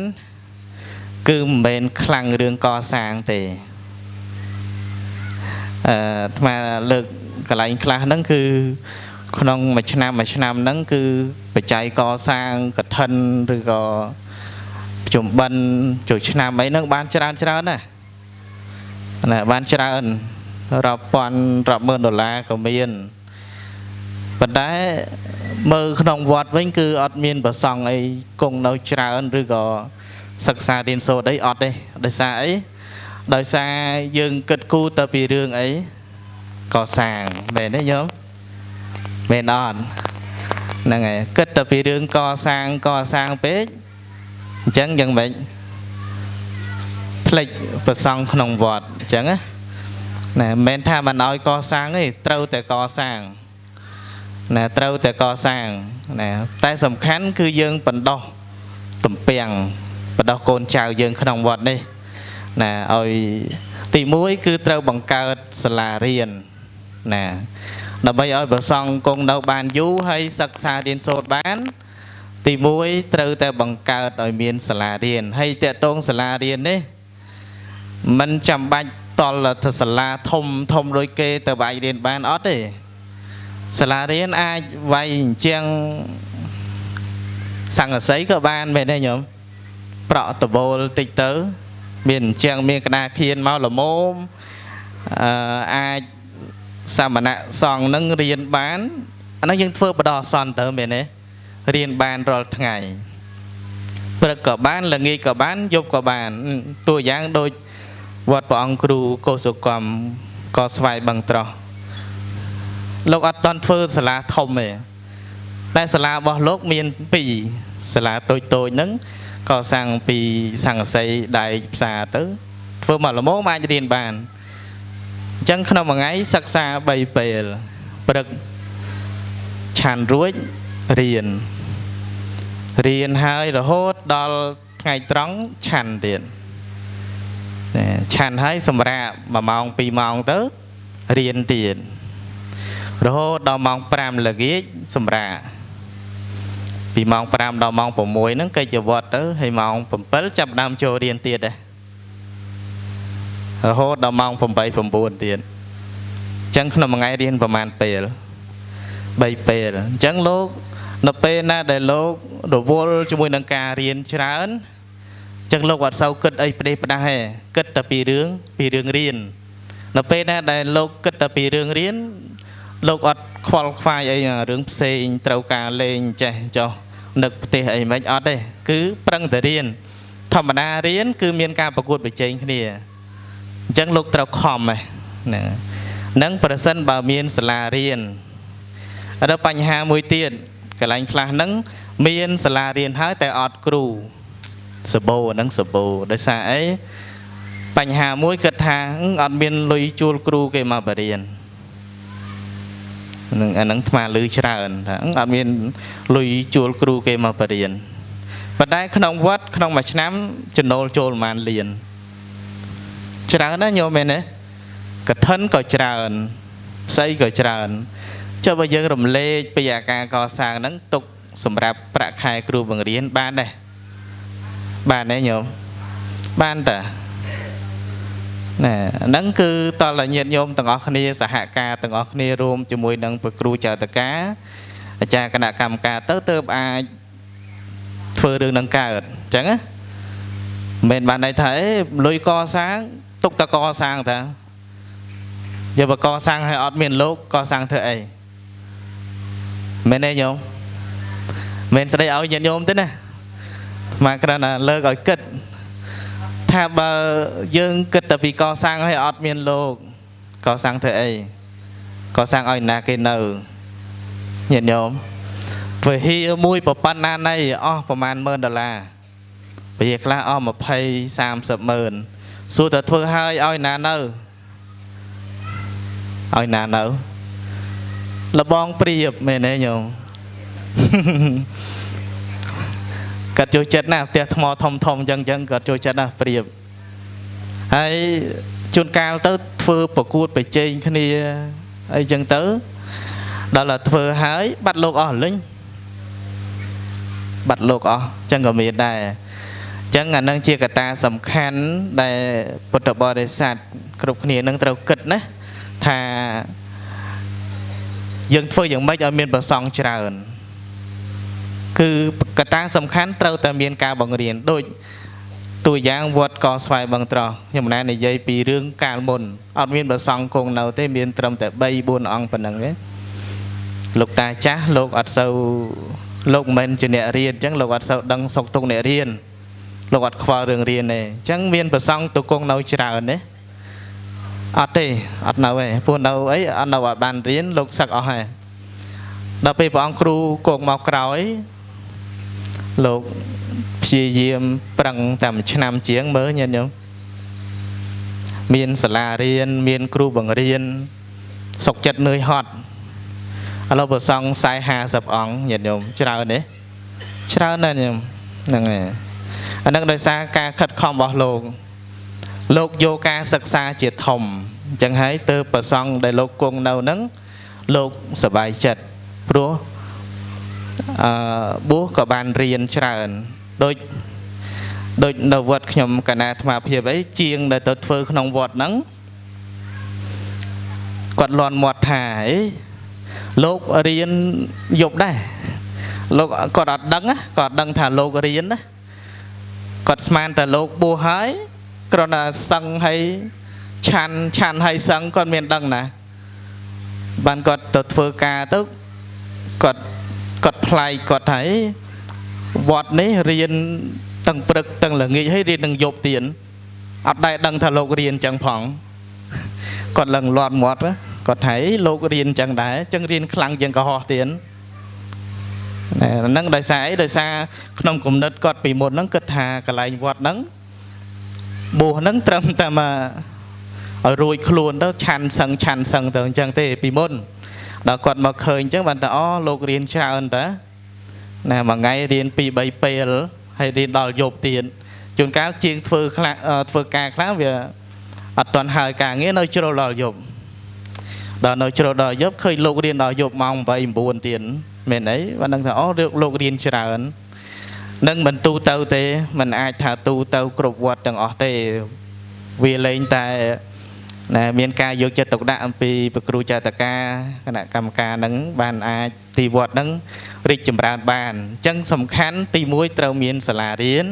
គឺមិនមែនខ្លាំងរឿងកសាងទេអឺអាត្មាលើកកន្លែងខ្លះហ្នឹងគឺ ក្នុងមួយឆ្នាំមួយឆ្នាំហ្នឹងគឺបច្ច័យកសាងកឋិនឬក៏ជំបិនចូលឆ្នាំអីហ្នឹងបានច្រើនច្រើនណាណាបានច្រើនរាប់ពាន់រាប់ម៉ឺនដុល្លារក៏មានប៉ុន្តែមើលក្នុងវត្តវិញគឺអត់មានប្រសង់អីគង់នៅច្រើនឬក៏សិក្សារៀនសូត្រអីអត់ទេដោយសារអីដោយសារយើងគិតគូរទៅពីរឿងអីកសាងមែនទេញោម មែនអត់ហ្នឹងហើយគិតតែពីរឿងកសាងកសាងពេកអញ្ចឹងយ៉ាងម៉េចផ្លេចប្រសង់ក្នុងវត្តអញ្ចឹងណាណាមិនមែនថាមិនឲ្យកសាងទេត្រូវតែកសាងណាត្រូវតែកសាងណាតែសំខាន់គឺយើងបណ្ដោះទំពាំងបដោះកូនចៅយើងក្នុងវត្តនេះណាឲ្យទី1គឺត្រូវបង្កើតសាលារៀនណា ដើម្បីឲ្យប្រសង់គង់នៅបានយូរហើយសិក្សារៀនសូត្របាន ទី1ត្រូវតែបង្កើតឲ្យមានសាលារៀនហើយតកតងសាលារៀននេះมันចាំបាច់តលទៅសាលាធំធំដូចគេទៅអាចរៀនបានអត់ទេសាលារៀនអាចវាយអញ្ចឹងសង្កសីក៏បានមែនទេញោមប្រក់ដបូលតិចទៅ មានអញ្ចឹងមានក្តារខៀនមកល្មមអឺអាច សមណៈសង្ឃនឹងរៀនបានអានោះយើងធ្វើបដោះសន្នទៅមែនទេរៀនបានរាល់ថ្ងៃព្រឹកក៏បានល្ងាចក៏បានយប់ក៏បានតួយ៉ាងដូចវត្តព្រះអង្គគ្រូកោសុកម្មក៏ស្វាយបឹងត្រោះលោកអត់តន់ធ្វើសាលាធំទេតែសាលារបស់លោកមាន2សាលាតូចតូចហ្នឹងក៏សាំងពីសង្កសីដែកផ្សារទៅធ្វើមកល្មមអាចរៀនបាន អញ្ចឹងក្នុងមួយថ្ងៃសិក្សា3ពេលព្រឹកឆានរួចរៀនរៀនហើយរហូតដល់ថ្ងៃត្រង់ឆាន់ទៀតឆាន់ហើយសម្រាប់1ម៉ោង2ម៉ោងទៅរៀនទៀតរហូតដល់ម៉ោង5ល្ងាចសម្រាប់ពីម៉ោង5ដល់ម៉ោង6ហ្នឹងកិច្ចវត្តទៅហើយម៉ោង7ចាប់ដើមចូលរៀនទៀតដែរ រហូតដល់ម៉ោង8 9ទៀតអញ្ចឹងក្នុងមួយថ្ងៃរៀនប្រហែលពេល3ពេលអញ្ចឹងលោកនៅពេលណាដែលលោករវល់ជាមួយនឹងការរៀនច្រើនអញ្ចឹងលោកអត់សូវគិតអីផ្ដេសផ្ដាស់ទេគិតតែពីរឿងពីរឿងរៀននៅពេលណាដែលលោកគិតតែពីរឿងរៀនលោកអត់ខ្វល់ខ្វាយអីរឿងផ្សេងត្រូវការលេងចេះចោះនឹកផ្ទះអីមិនអត់ទេគឺប្រឹងតែរៀនធម្មតារៀនគឺមានការប្រកួតប្រជែងគ្នា អញ្ចឹងលោកត្រូវខំហ្នឹងនឹងប្រសិនបើមានសាលារៀនហើយបញ្ហាមួយទៀតកន្លែងខ្លះហ្នឹងមានសាលារៀនហើយតែអត់គ្រូសបោហ្នឹងសបោដោយសារអីបញ្ហាមួយគិតថាអត់មានលុយជួលគ្រូគេមកបរៀននឹងអាហ្នឹងថ្មលឺច្រើនថាអត់មានលុយជួលគ្រូគេមកបរៀនប៉ុន្តែក្នុងវត្តក្នុងមួយឆ្នាំចំណូលចូលប្រហែលលាន ច្រើនណាស់ញោមមែនទេកឋិនក៏ច្រើនស្អីក៏ច្រើនចុះបើយើងរំលែកពីអាការកសាងហ្នឹងទុកសម្រាប់ប្រាក់ខែគ្រូបង្រៀនបានដែរបានទេញោមបានតាណែហ្នឹងគឺតលញាតញោមទាំងអស់គ្នាសហការទាំងអស់គ្នារួមជាមួយនឹងព្រះគ្រូចៅតកាអាចារ្យគណៈកម្មការទៅទៅអាចធ្វើរឿងនឹងកើតអញ្ចឹងណាមិនបានន័យថាអេលុយកសាង ទុកតកសាងតាយកបកសាងឲ្យអត់មានលោកកសាងធ្វើអីមែនទេញោមមែនស្ដីឲ្យញាតិញោមទេណាមកគ្រាន់តែលើកឲ្យគិតថាបើយើងគិតតែពីកសាងឲ្យអត់មានលោកកសាងធ្វើអីកសាងឲ្យណាគេនៅញាតិញោមវិហារមួយប្រប៉ុណ្ណាណៃអស់ប្រហែល10000ដុល្លារវិហារខ្លះអស់20 30ម៉ឺន សួរតែធ្វើឲ្យឲ្យណានៅឲ្យណានៅលបងព្រៀបមែនទេញោមគាត់ចូលចិត្តណាស់ផ្ទះថ្មធំធំអញ្ចឹងអញ្ចឹងគាត់ចូលចិត្តណាស់ព្រៀបហើយជួនកាលទៅធ្វើប្រកួតប្រជែងគ្នាអីចឹងទៅដល់តែធ្វើហើយបាត់លោកអស់លេងបាត់លោកអស់ចឹងក៏មានដែរ ចឹងអានឹងជាកត្តាសំខាន់ដែលពុទ្ធបរិស័ទគ្រប់គ្នានឹងត្រូវគិតណាថាយើងធ្វើយ៉ាងម៉េចឲ្យមានប្រសងច្រើន គឺកត្តាសំខាន់ត្រូវតែមានការបង្រៀនដូចតួយ៉ាងវត្តកស្វាយបឹងត្រោះខ្ញុំណែនិយាយពីរឿងកាលមុនអត់មានប្រសងគង់នៅទេមានត្រឹមតែ3 4អង្គប៉ុណ្ណឹងទេលោកតាចាស់លោកអត់សូវលោកមិនជាអ្នករៀនអញ្ចឹងលោកអត់សូវដឹងសុខទុក្ខអ្នករៀន លោកអត់ខ្វល់រឿងរៀនទេអញ្ចឹងមានប្រសងទៅគង់នៅច្រើនទេអត់ទេអត់នៅទេព្រោះនៅអីអត់នៅអត់បានរៀនលោកសឹកអស់ហើយដល់ពេលព្រះអង្គគ្រូគង់មកក្រោយលោកព្យាយាមប្រឹងតែមួយឆ្នាំជាងមើលញាតិញោមមានសាលារៀនមានគ្រូបង្រៀនសុខចិត្តនឿយហត់ឥឡូវប្រសង40 50អង្គញាតិញោមច្រើនទេច្រើនណាស់ញោមហ្នឹងហើយ អានឹងដោយសារការខិតខំរបស់លោកលោកយកការសិក្សាជាធំអញ្ចឹងហើយទើបប្រសង់ដែលលោកគង់នៅហ្នឹងលោកសบายចិត្តព្រោះអឺបួសក៏បានរៀនច្រើនដូចដូចនៅវត្តខ្ញុំកណាអាត្មាភាពអីជាងដែលទៅធ្វើក្នុងវត្តហ្នឹងគាត់លន់មាត់ថាអីលោករៀនយប់ដែរលោកគាត់អត់ដឹងគាត់ដឹងថាលោករៀនណា គាត់ស្មានតែលោកបួសហើយគ្រាន់តែសឹងហើយឆាន់ឆាន់ហើយសឹងគាត់មានដឹងណាបានគាត់ទៅធ្វើការទៅគាត់គាត់ប្លែកគាត់ថាវត្តនេះរៀនទាំងព្រឹកទាំងល្ងាចហើយរៀននឹងយប់ទៀតអត់ដែលដឹងថាលោករៀនចឹងផងគាត់ឡើងលាត់មាត់គាត់ថាលោករៀនចឹងដែរចឹងរៀនខ្លាំងជាងកុហកទៀត ហ្នឹងដោយសារអីដោយសារក្នុងគំនិតគាត់ពីមុនហ្នឹងគិតថាកន្លែងវត្តហ្នឹងបួសហ្នឹងត្រឹមតែមកឲ្យរួចខ្លួនទៅឆាន់សឹងឆាន់សឹងទៅអញ្ចឹងទេពីមុនដល់គាត់មកឃើញអញ្ចឹងបានតែអូលោករៀនច្រើនតាណាមួយថ្ងៃរៀន2 3ពេលហើយរៀនដល់យប់ទៀតជួនកាលជាងធ្វើខ្លះធ្វើការខ្លះវាអត់ទាន់ហើយការងារនៅជ្រុលដល់យប់ដល់នៅជ្រុលដល់យប់ឃើញលោករៀនដល់យប់ម៉ោង8 9ទៀត មែនអីបានដឹងថាអូលោករៀនច្រើននឹងមិនទូទៅទេมันអាចថាទូទៅគ្រប់វត្តទាំងអស់ទេវាលែងតែណាមានការយកចិត្តទុកដាក់អំពីប្រគ្រូចតកាគណៈកម្មការនឹងបានអាចទីវត្តនឹងរីកចម្រើនបានអញ្ចឹងសំខាន់ទី1ត្រូវមានសាលារៀន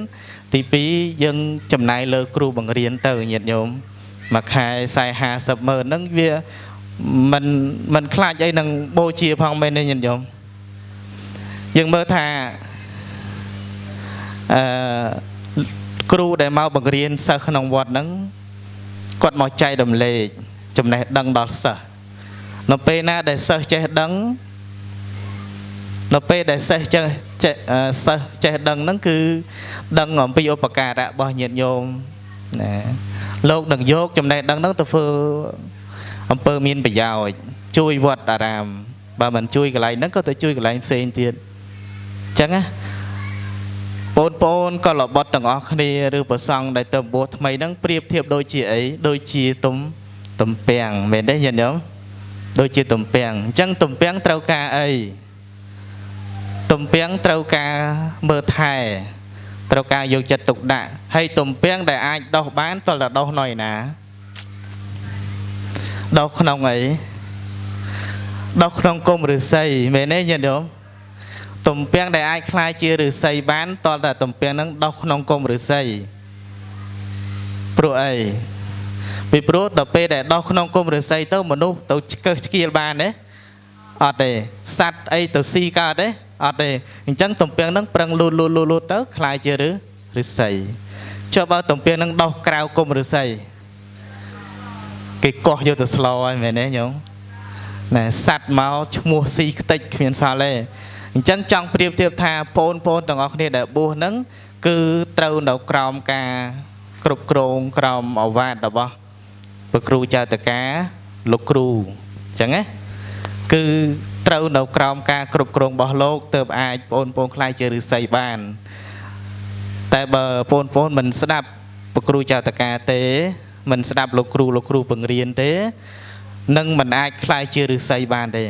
ទី2យើងចំណាយលើគ្រូបង្រៀនទៅញាតិញោមមួយខែ40 50ម៉ឺនហ្នឹងវាមិនមិនខ្លាចអីនឹងបូជាផងមែនទេញាតិញោម យើងមើលថាអឺគ្រូដែលមកបង្រៀនសិស្សក្នុងវត្តហ្នឹងគាត់មកចែករំលែកចំណេះដឹងដល់សិស្សនៅពេលណាដែលសិស្សចេះដឹងនៅពេលដែលសិស្សចេះចេះសិស្សចេះដឹងហ្នឹងគឺដឹងអំពីឧបការៈរបស់ញាតិញោមណាលោកនឹងយកចំណេះដឹងហ្នឹងទៅធ្វើអំពើមានប្រយោជន៍ជួយវត្តអារាមបើមិនជួយកន្លែងហ្នឹងក៏ទៅជួយកន្លែងផ្សេងទៀតអញ្ចឹងណាបងប្អូនក៏លបត់ទាំងអស់គ្នាឬប្រសង់ដែលទៅបួសថ្មីហ្នឹងប្រៀបធៀបដូចជាអីដូចជាទំទំពាំងមែនទេញាតិញោមដូចជាទំពាំងអញ្ចឹងទំពាំងត្រូវការអីទំពាំងត្រូវការមើលថែត្រូវការយកចិត្តទុកដាក់ហើយទំពាំងដែលអាចដោះបានតលតែដោះនៅឯណាដោះក្នុងអីដោះក្នុងគុំឫស្សីមែនទេញាតិញោម ទំពាំងដែលអាចคล้ายជាឫស្សីបានតលតែទំពាំងហ្នឹងដោះក្នុងគុំឫស្សីព្រោះអីពីព្រោះដល់ពេលដែលដោះក្នុងគុំឫស្សីទៅមនុស្សទៅឆ្កឹះឆ្កៀលបានទេអត់ទេសัตว์អីទៅស៊ីកើតទេអត់ទេអញ្ចឹងទំពាំងហ្នឹងប្រឹងលូតលូតលូតទៅคล้ายជាឫឫស្សីចុះបើទំពាំងហ្នឹងដោះក្រៅគុំឫស្សីគេកោះយកទៅស្លោហើយមែនទេញោមណែសัตว์មកឈ្មោះស៊ីខ្ទេចគ្មានសល់ទេ អញ្ចឹងចង់ប្រៀបធៀបថាបងប្អូនទាំងអស់គ្នាដែលបួសហ្នឹងគឺត្រូវនៅក្រោមការគ្រប់គ្រងក្រោមអវាទរបស់ព្រះគ្រូចៅតកាលោកគ្រូអញ្ចឹងណាគឺត្រូវនៅក្រោមការគ្រប់គ្រងរបស់លោកទើបអាចបងប្អូនខ្លាយជាឫស្សីបាន តែបើបងប្អូនមិនស្ដាប់ព្រះគ្រូចៅតកាទេ មិនស្ដាប់លោកគ្រូលោកគ្រូបង្រៀនទេនឹងមិនអាចខ្លាយជាឫស្សីបានទេ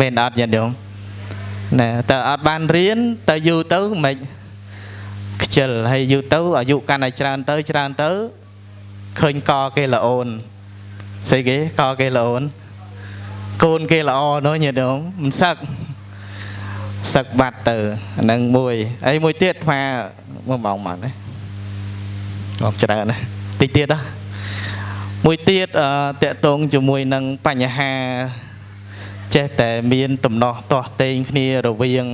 មែនអត់ញាតិញោម ណាតើអត់បានរៀនតើយូរទៅមិនខ្ជិលហើយយូរទៅអាយុកាន់តែច្រើនទៅច្រើនទៅឃើញកគេល្អអូនស្អីគេកគេល្អអូនកូនគេល្អនោះញាតិញោមមិនសឹកសឹកបាត់ទៅអានឹងមួយហើយមួយទៀតថាមួយម៉ោងម៉ាត់ណាមកច្រើនណាតិចទៀតណាមួយទៀតតកតងជាមួយនឹងបញ្ហា ចេះតែមានតំណោះទាស់ទែងគ្នារវាង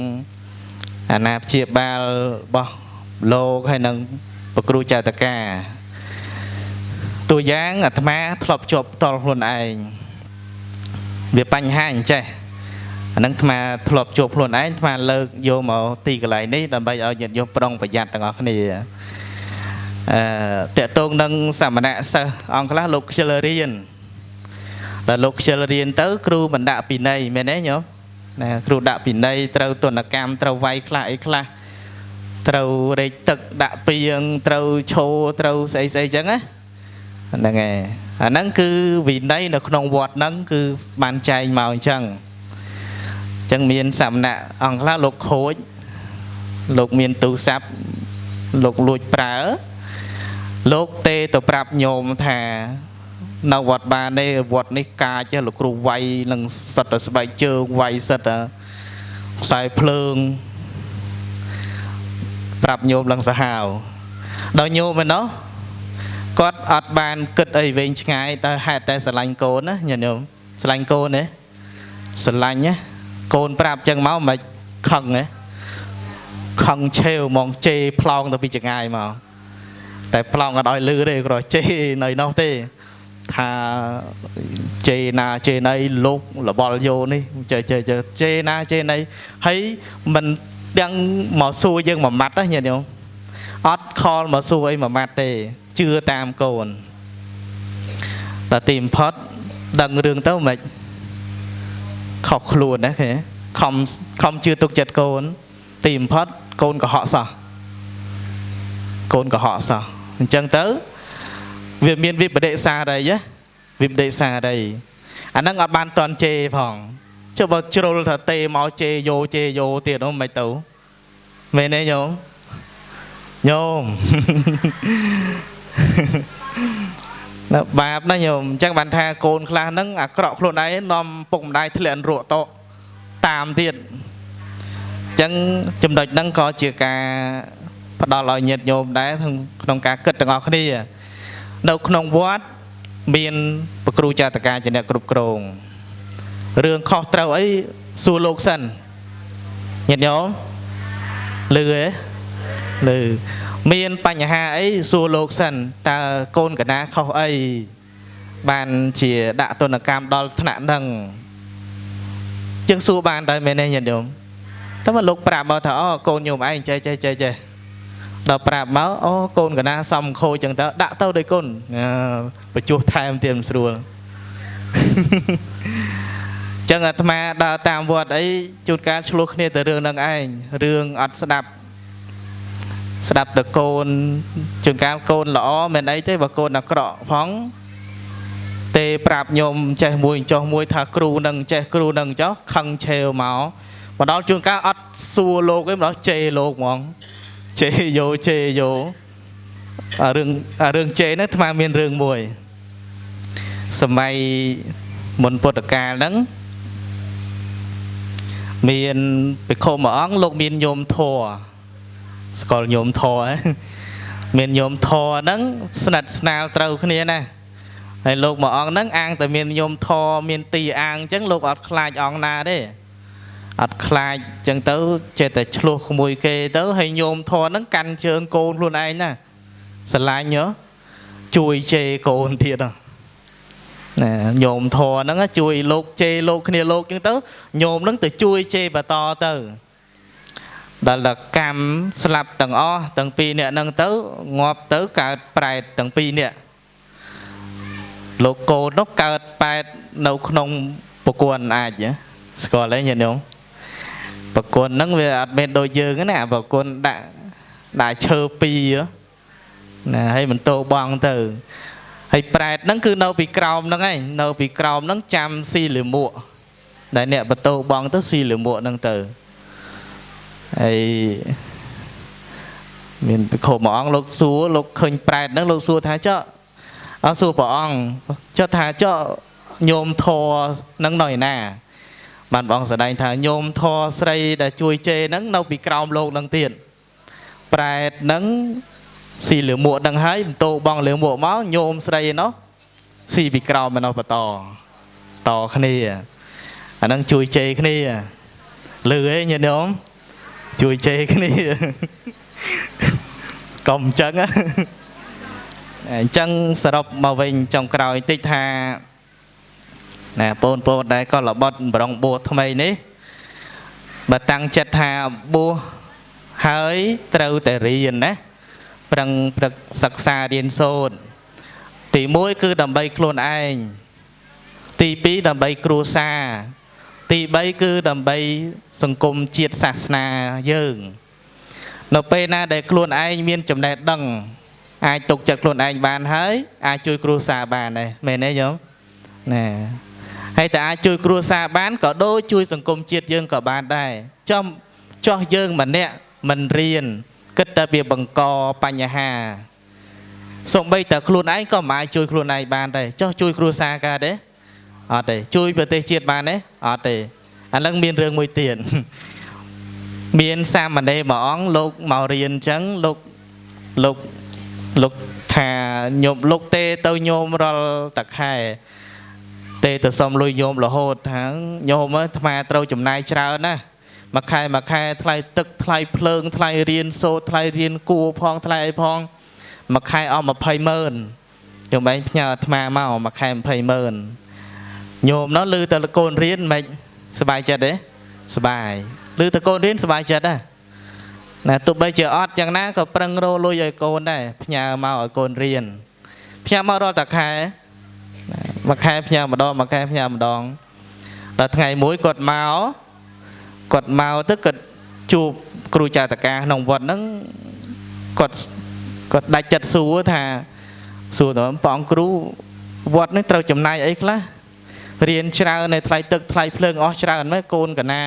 អាណាព្យាបាលរបស់លោកហើយនឹងប្រគ្រូចៅតកាតួយ៉ាងអាត្មាធ្លាប់ជាប់ផ្ទាល់ខ្លួនឯងវាបញ្ហាអញ្ចេះអានឹងអាត្មាធ្លាប់ជួបខ្លួនឯងអាត្មាលើកយកមកទីកន្លែងនេះដើម្បីឲ្យញាតិញោមប្រុងប្រយ័ត្នទាំងអស់គ្នាអឺតកតងនឹងសមណៈសិស្សអង្គខ្លះលោកខ្ជិលរៀន ដល់លោកខ្ជិលរៀនទៅ គ្រូបណ្ដាក់ពិន័យមែនទេញោមណាគ្រូដាក់ពិន័យត្រូវទនកម្មត្រូវវាយខ្លះអីខ្លះត្រូវរែកទឹកដាក់ពីងត្រូវឈោត្រូវស្អីស្អីចឹងណាហ្នឹងហើយអាហ្នឹងគឺវិន័យនៅក្នុងវត្តហ្នឹងគឺបានចែងមកអញ្ចឹងអញ្ចឹងមានសមណៈអង្គខ្លះលោកខូចលោកមានទូរស័ព្ទលោកលួចប្រើ លោកទេទៅប្រាប់ញោមថា នៅវត្តបាននេះវត្តនេះកាចលោកគ្រូវាយនឹងសិតតែស្បែកជើងវាយសិតតែខ្សែភ្លើងប្រាប់ញោមឡើងសាហាវដល់ញោមឯណោះគាត់អត់បានគិតអីវែងឆ្ងាយតែហេតុតែស្រឡាញ់កូនណាញាតិញោមស្រឡាញ់កូនទេស្រឡាញ់ណាកូនប្រាប់ចឹងមកមិនខឹងទេខឹងឆេវហ្មងជេរប្លង់ទៅពីចងាយមកតែប្លង់អត់ឲ្យលឺទេគ្រាន់ជេរនៅនោះទេ ថាជេរណាជេរណីលោកលបល់យោនេះជេរជេរជេរណាជេរណីហើយមិនទាំងមកសួរយើងមួយម៉ាត់ណាញាតិញោមអត់ខលមកសួរអីមួយម៉ាត់ទេជឿតាមកូនដល់ទីបំផុតដឹងរឿងទៅមិនខុសខ្លួនណាគេខំខំជឿទុកចិត្តកូន ទីបំផុតកូនកុហកសោះកូនកុហកសោះអញ្ចឹងទៅ វាមានវិបដិសារីណាវិបដិសារីអាហ្នឹងអត់បានតន់ជេផងចុះបើជ្រុលថាទេមកជេយោជេយោទៀតនោះមិនទៅមែនទេញោមញោមណាបាបណាញោមអញ្ចឹងបានថាកូនខ្លះហ្នឹងអាក្រក់ខ្លួនឯងនាំពុកម្ដាយធ្លាក់រក់តតាមទៀតអញ្ចឹងចំណុចហ្នឹងក៏ជាការផ្ដល់ឲ្យញាតិញោមដែរក្នុងការគិតទាំងអស់គ្នា នៅក្នុងវត្តមានប្រគ្រូចាតកាជាអ្នកគ្រប់គ្រងរឿងខុសត្រូវអីសួរលោកសិនញាតិញោមលឺទេលឺមានបញ្ហាអីសួរលោកសិនតើកូនកណាខុសអីបានជាដាក់ទណ្ឌកម្មដល់ថ្នាក់ហ្នឹងជាងសួរបានដែរមែនទេញាតិញោមតែមកលោកប្រាប់មកថាអូកូនញោមឯងចេះចេះចេះចេះ ដល់ប្រាប់មកអូកូនកណាសំខូចចឹងទៅដាក់ទៅដោយកូនបញ្ចុះថែមទៀតមិនស្រួលចឹងអាត្មាដើរតាមវត្តអីជួនកាលឆ្លោះគ្នាទៅរឿងនឹងឯងរឿងអត់ស្ដាប់ស្ដាប់តកូនជួនកាលកូនល្អមិនអីទេបើកូនអាក្រក់ផងទេប្រាប់ញោមចេះមួយចោះមួយថាគ្រូនឹងចេះគ្រូនឹងចោះខឹងឆេវមកមកដល់ជួនកាលអត់សួរលោកទេមកដល់ជេរលោកហ្មង ជេយោជេយោអារឿងអារឿងជេហ្នឹងអាត្មាមានរឿងមួយ សម័យមុនពុទ្ធកាលហ្នឹងមានភិក្ខុមួយអង្គលោកមានញោមធរស្គាល់ញោមធរមានញោមធរហ្នឹងស្និទ្ធស្នាលត្រូវគ្នាណាហើយលោកមួយអង្គហ្នឹងអាងតែមានញោមធរមានទីអាងអញ្ចឹងលោកអត់ខ្លាចអង្គណាទេ អត់ខ្លាចចឹងទៅចេះតែឆ្លោះក្មួយគេទៅហើយញោមធរហ្នឹងកាន់ជើងកូនខ្លួនឯងណាស្រឡាញ់ហ៎ជួយជេរកូនទៀតណាញោមធរហ្នឹងជួយលោកជេរលោកគ្នាលោកចឹងទៅញោមហ្នឹងទៅជួយជេរបន្តទៅដល់ដល់កម្មស្លាប់ទាំងអស់ទាំងពីរនាក់ហ្នឹងទៅងាប់ទៅកើតប្រែតទាំងពីរនាក់លោកកូននោះកើតប៉ែតនៅក្នុងប្រគួនអាចស្គាល់ទេញាតិញោម ប្រគុណហ្នឹងវាអត់មានដូចយើងណាប្រគុណដាក់ដាក់ឈើពីរណាហើយមិនតោបងទៅហើយប្រែតហ្នឹងគឺនៅពីក្រោមហ្នឹងឯងនៅពីក្រោមហ្នឹងចាំស៊ីលិមួកដែលអ្នកបតោបងទៅស៊ីលិមួកហ្នឹងទៅហើយមានពិខុមួយអង្គលោកសួរលោកឃើញប្រែតហ្នឹងលោកសួរថាចុះអត់សួរព្រះអង្គចុះថាចុះញោមធរនឹងនៅឯណា បានបងស្ដែងថាញោមធរស្រីដែលជួយជេរហ្នឹងនៅពីក្រោមលោកហ្នឹងទៀតប្រែតហ្នឹងស៊ីលឿមួកហ្នឹងហើយបន្ទោបងលឿមួកមកញោមស្រីឯណោះស៊ីពីក្រោមឯណោះបន្តតគ្នាអាហ្នឹងជួយជេរគ្នាលឺឯងញាតិញោមជួយជេរគ្នាកុំអញ្ចឹងអញ្ចឹងសរុបមកវិញចុងក្រោយតិចថា ណាបងប្អូនដែលក៏របត់ប្រងបួសថ្មីនេះបើតាំងចិត្តថាបួសហើយត្រូវតែរៀនណាប្រឹងប្រឹកសិក្សារៀនសូត្រទី1គឺដើម្បីខ្លួនឯងទី2ដើម្បីគ្រួសារទី3គឺដើម្បី សង្គមជាតិសាសនាយើង នៅពេលណាដែលខ្លួនឯងមានចំណេះដឹង អាចទុកចិត្តខ្លួនឯងបានហើយ អាចជួយគ្រួសារបានដែរមែនទេញោមណា ហើយតែអាចជួយគ្រួសារបានក៏ដូចជួយសង្គមជាតិយើងក៏បានដែរចំចោះយើងម្នាក់មិនរៀនគិតតែវាបង្កបញ្ហាសំបីតែខ្លួនឯងក៏មិនអាចជួយខ្លួនឯងបានដែរចោះជួយគ្រួសារកើតទេអត់ទេជួយប្រទេសជាតិបានទេអត់ទេអានឹងមានរឿងមួយទៀតមានសាមណេរមួយអង្គលោកមករៀនអញ្ចឹងលោកលោកលោកថាញោមលោកទេទៅញោមរាល់តខែ ទេទៅសុំលុយញោមរហូតថាញោមអាត្មាត្រូវចំណាយច្រើនណាមួយខែមួយខែថ្លៃទឹកថ្លៃភ្លើងថ្លៃរៀនសូត្រថ្លៃរៀនគួរផងថ្លៃអីផងមួយខែអស់20ម៉ឺនចំបែងផ្ញើអាត្មាមកមួយខែ20ម៉ឺនញោមនោះឮតែកូនរៀនមិនសบายចិត្តទេសบายឮតែកូនរៀនសบายចិត្តដែរណាទោះបីជាអត់យ៉ាងណាក៏ប្រឹងរលុយឲ្យកូនដែរផ្ញើមកឲ្យកូនរៀនផ្ញើមករាល់តែខែ មួយខែផ្ញើម្ដងមួយខែផ្ញើម្ដងដល់ថ្ងៃមួយគាត់មកគាត់មកទៅគាត់ជួបគ្រូចាតកាក្នុងវត្តហ្នឹងគាត់គាត់ដាច់ចិត្តសួរថាសួរទៅព្រះអង្គគ្រូវត្តនេះត្រូវចំណាយអីខ្លះរៀនច្រើននៅថ្លៃទឹកថ្លៃភ្លើងអស់ច្រើនមែនកូនកណា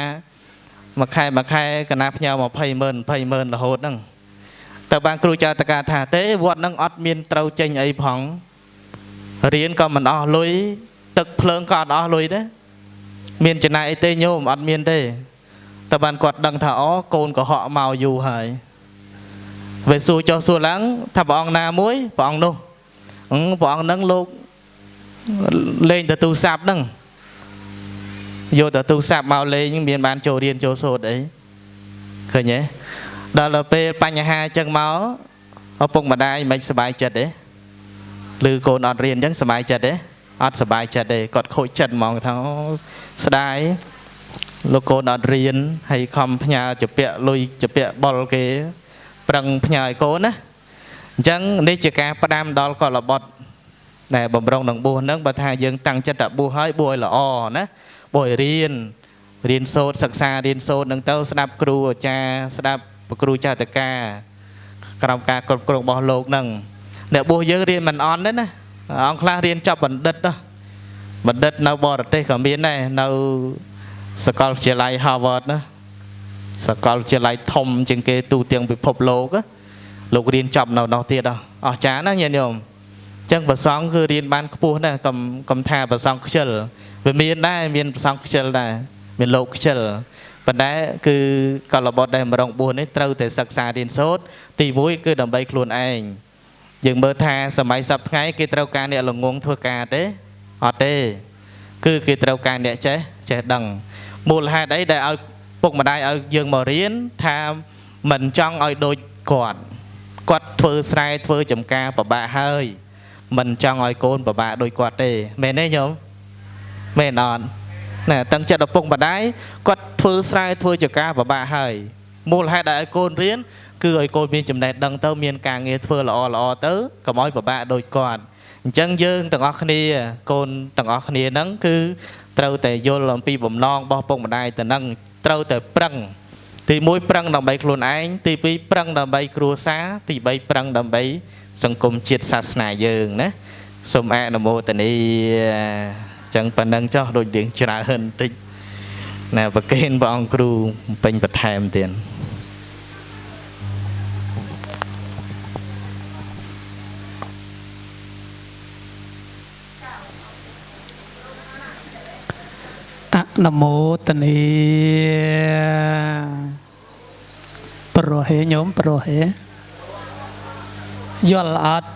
មួយខែមួយខែកណាផ្ញើ20ម៉ឺន20ម៉ឺនរហូតហ្នឹងតើបានគ្រូចាតកាថាទេវត្តហ្នឹងអត់មានត្រូវចេញអីផង រៀនក៏មិនអស់លុយទឹកភ្លើងក៏អត់អស់លុយដែរមានចំណាយអីទេញោមអត់មានទេតែបានគាត់ដឹងថាអូកូនកុហកមកយូរហើយវាសួរចុះសួរឡើងថាព្រះអង្គណាមួយព្រះអង្គនោះព្រះអង្គនឹងលោកលេងទៅទូរស័ព្ទហ្នឹងយកទៅទូរស័ព្ទមកលេងមានបានចូលរៀនចូលសូត្រអីឃើញទេដល់ទៅពេលបញ្ហាអញ្ចឹងមកឪពុកម្ដាយមិនសុបាយចិត្តទេ ឬកូនអត់រៀនអញ្ចឹងសុបាយចិត្តទេអត់សុបាយចិត្តទេគាត់ខូចចិត្តហ្មងថាស្ដាយលោកកូនអត់រៀនហើយខំផ្ញើជាពាក់លុយជាពាក់បុលគេ ប្រឹងផ្ញើឲ្យកូនណាអញ្ចឹងនេះជាការផ្ដាំដល់កលបុត្រដែលបំរុងនឹងបួសហ្នឹងបើថាយើងតាំងចិត្តតែបួសហើយបួសឲ្យល្អណាបួសឲ្យរៀនរៀនសូត្រសិក្សារៀនសូត្រនឹងទៅស្ដាប់គ្រូអាចារ្យស្ដាប់ព្រះគ្រូចាតកាក្រោមការគ្រប់គ្រងរបស់លោកហ្នឹង អ្នកបួសយើងរៀនមិនអន់ទេណាអង្គខ្លះរៀនចប់បណ្ឌិតណាបណ្ឌិតនៅបរទេសក៏មានដែរនៅសាកលវិទ្យាល័យ Harvard ណាសាកលវិទ្យាល័យធំជាងគេទូទាំងពិភពលោកលោករៀនចប់នៅនោះទៀតអស់ចាណាញាតិញោមចឹងប្រសងគឺរៀនបានខ្ពស់ណាស់កុំកុំថាប្រសងខ្ជិលវាមានដែរមានប្រសងខ្ជិលដែរមានលោកខ្ជិលប៉ុន្តែគឺកលបុត្រដែលមរងបួសនេះត្រូវតែសិក្សារៀនសូត្រទី1គឺដើម្បីខ្លួនឯង យើងមើលថាសម័យសពថ្ងៃគេត្រូវការអ្នកល្ងងធ្វើការទេអត់ទេ គឺគេត្រូវការអ្នកចេះចេះដឹងមូលហេតុអីដែលឲ្យពុកម្ដាយឲ្យយើងមករៀនថាមិនចង់ឲ្យដូចគាត់គាត់ធ្វើស្រែធ្វើចំការពិបាកហើយមិនចង់ឲ្យកូនពិបាកដូចគាត់ទេមែនទេញោមមែនអត់ណែតឹងចិត្តឪពុកម្ដាយគាត់ធ្វើស្រែធ្វើចការពិបាកហើយមូលហេតុដែលឲ្យកូនរៀន គឺឲ្យកូនមានចំណេះដឹងទៅមានការងារធ្វើល្អល្អទៅកុំឲ្យពិបាកដូចគាត់អញ្ចឹងយើងទាំងអស់គ្នាកូនទាំងអស់គ្នាហ្នឹងគឺត្រូវតែយល់អំពីបំណងរបស់ពុកម្ដាយទៅនឹងត្រូវតែប្រឹងទី1ប្រឹងដើម្បីខ្លួនឯងទី2ប្រឹងដើម្បីគ្រួសារទី3ប្រឹងដើម្បី សង្គមជាតិសាសនាយើងណាសូមអនុមោទនីចឹងប៉ុណ្ណឹងចោះដូចរៀងច្រើនតិចណាប្រកេនព្រះអង្គគ្រូពេញបន្ថែមទៀត នុមោទនីប្រហេញោមប្រហេយល់អត់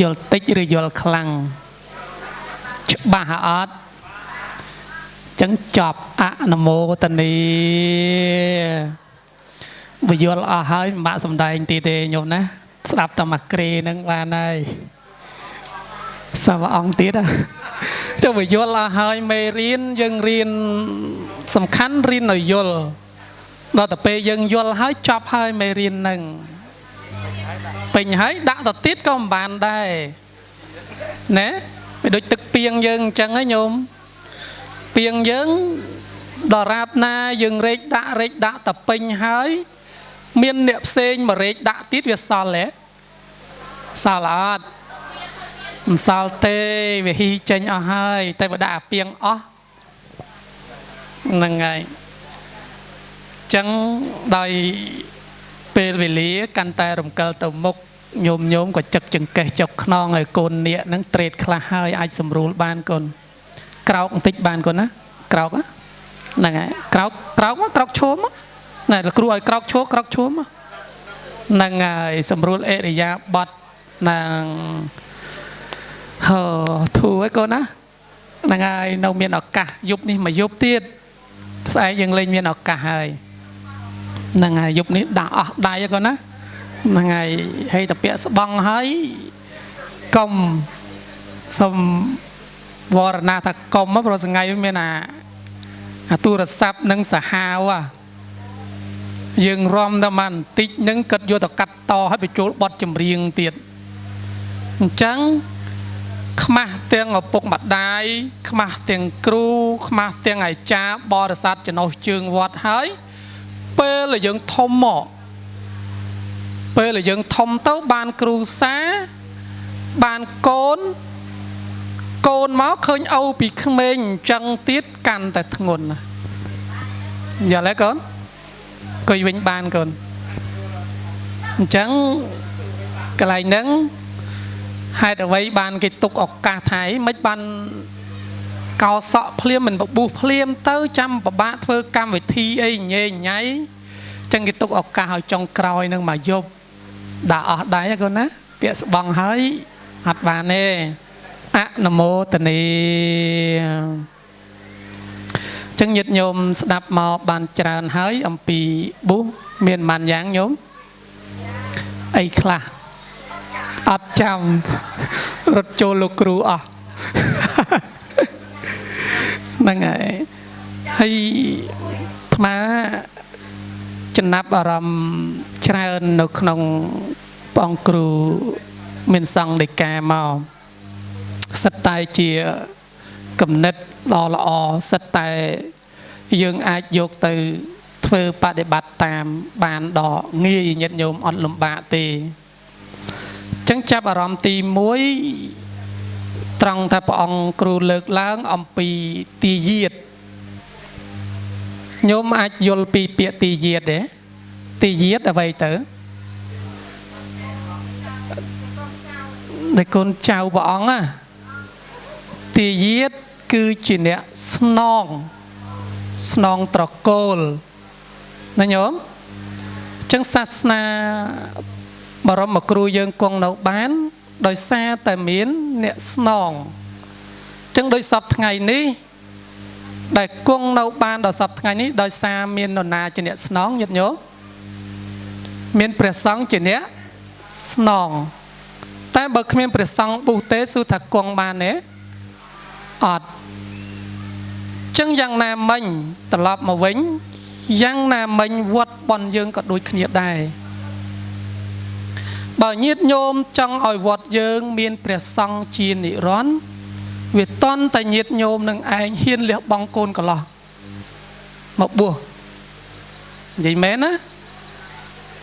យល់តិចឬយល់ខ្លាំងច្បាស់អត់ចឹងចប់អនុមោទនីបើយល់អស់ហើយមិនបាក់សំដែងទីទេញោមណាស្ដាប់តែមកក្រេនឹងបានហើយសាវអង្គទៀត ចុះបើយល់អស់ហើយមេរៀនយើងរៀនសំខាន់រៀនឲ្យយល់ដល់តែពេលយើងយល់ហើយចប់ហើយមេរៀននឹងពេញហើយដាក់ទៅទៀតក៏មិនបានដែរណាវាដូចទឹកពីងយើងអញ្ចឹងហ៎ញោមពីងយើងដល់រាបណាយើងរែកដាក់រែកដាក់តែពេញហើយ មានអ្នកផ្សេងមករែកដាក់ទៀតវាសល់ទេសល់អត់ មិនសល់ទេវាហ៊ីចេញអស់ហើយ តែបើដាក់អាពីងអស់ហ្នឹងហើយចឹងដោយពេលវេលាកាន់តែរំកិលទៅមុខញោមញោមក៏ចឹកចង្កេះចុកខ្នងឲ្យកូននាគហ្នឹងត្រេតខ្លះហើយអាចសម្រួលបានកូនក្រោកបន្តិចបានកូនណាក្រោកហ្នឹងហើយក្រោកក្រោកមកក្រោកឈោមណែលោកគ្រូឲ្យក្រោកឈោក្រោកឈោមហ្នឹងហើយសម្រួលអេរិយាបថនឹង ហឺធូឲ្យកូនណាហ្នឹងហើយនៅមានឱកាសយប់នេះមកយប់ទៀតស្អែកយើងលេងមានឱកាសហើយហ្នឹងហើយយប់នេះដាក់អស់ដៃកូនណាហ្នឹងហើយហើយតាពាក់ស្បង់ហើយកុំសុំវរណាថាកុំព្រោះសងៃមានអាអាទូរស័ព្ទនិងសាហាវយើងរំតែបានបន្តិចនឹងគិតយកទៅកាត់តឲ្យបញ្ចូលបត់ចម្រៀងទៀតអញ្ចឹង ខ្មាស់ទាំងឪពុកម្ដាយខ្មាស់ទាំងគ្រូ ខ្មាស់ទាំងអាចារ្យបរិស័ទចំណុះជើងវត្តហើយ ពេលដែលយើងធំមកពេលដែលយើងធំទៅបានគ្រូសាបានកូនកូនមកឃើញឪពីក្មេងអញ្ចឹងទៀតកាន់តែធ្ងន់ណាយល់ទេកូនអង្គុយវិញបានកូនអញ្ចឹងកន្លែងហ្នឹង ហេតុអ្វីបានគេទុកឱកាសថៃមិនបានកោសក់ភ្លាមមិនបបួសភ្លាមទៅចាំពិបាកធ្វើកម្មវិធីអីញ៉េញ៉ៃចឹងគេទុកឱកាសឲ្យចុងក្រោយនឹងមកយប់ដាក់អស់ដៃកូនណា ពាក្យស្បងហើយអត់បានទេអនុមោទនីចឹងញាតិញោមស្ដាប់មកបានច្រើនហើយអំពីបុះមានបានយ៉ាងញោមអីខ្លះ អត់ចាំរត់ចូលលោកគ្រូអស់ហ្នឹងហើយហើយអាត្មាចំណាប់អារម្មណ៍ច្រើននៅក្នុងព្រះអង្គគ្រូមានសង្ឃដីកាមកសិតតែជាគំនិតដ៏ល្អសិតតែយើងអាចយកទៅធ្វើបដិបត្តិតាមបានដ៏ងាយញាតិញោមអត់លំបាកទេ ចឹងចាប់អារម្មណ៍ទី1ត្រង់ថាព្រះអង្គគ្រូលើកឡើងអំពីទីយាតញោមអាចយល់ពីពាក្យទីយាតទេទីយាតអ្វីទៅដែលកូនចៅព្រះអង្គណាទាយាតគឺជាអ្នកស្នងស្នងត្រកូលណាញោមចឹងសាសនា បរមគ្រូយើងគង់នៅបាន ដោយសារតែមានអ្នកស្នងចឹងដោយសពថ្ងៃនេះ ដែលគង់នៅបានដល់សពថ្ងៃនេះដោយសារមាននរណាជាអ្នកស្នងញាតិញោមមានព្រះសង្ឃជាអ្នកស្នងតែបើគ្មានព្រះសង្ឃបុទេសួរថាគង់បានទេអត់ចឹងយ៉ាងណាមិញត្រឡប់មកវិញយ៉ាងណាមិញវត្តប៉ុនយើងក៏ដូចគ្នាដែរ បើញាតញោមចង់ឲ្យវត្តយើង មានព្រះសង្ឃជានិរន្តរ៍វាតន់តែញាតញោមនឹងឯងហ៊ានលះបង់កូនកលោះមកបួសនិយាយមែនណា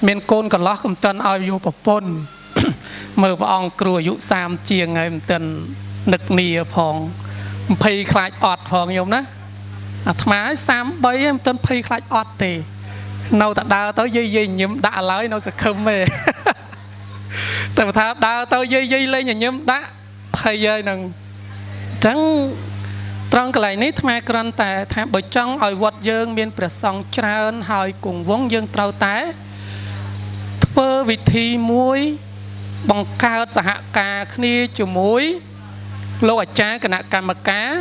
មានកូនកលោះកំតន់ឲ្យយកប្រពន្ធមើលព្រះអង្គគ្រូអាយុ30ជាងហើយមិនទាន់នឹកនីផង20ខ្លាចអត់ផងញោមណាអាត្មា33ហើយមិនទាន់20ខ្លាចអត់ទេ នៅតែដើរទៅយាយយាយញឹមដាក់ឡើយនៅសង្ឃឹមទេ តែបើថាដើរទៅយាយយាយលេងញឹមដាក់ភ័យហើយនឹងអញ្ចឹងត្រង់កន្លែងនេះអាត្មាគ្រាន់តែថាបើចង់ឲ្យវត្តយើង មានព្រះសង្ឃច្រើនហើយគង់វង្សយើងត្រូវតែធ្វើវិធីមួយបង្កើតសហការគ្នាជាមួយលោកអាចារ្យគណៈកម្មការ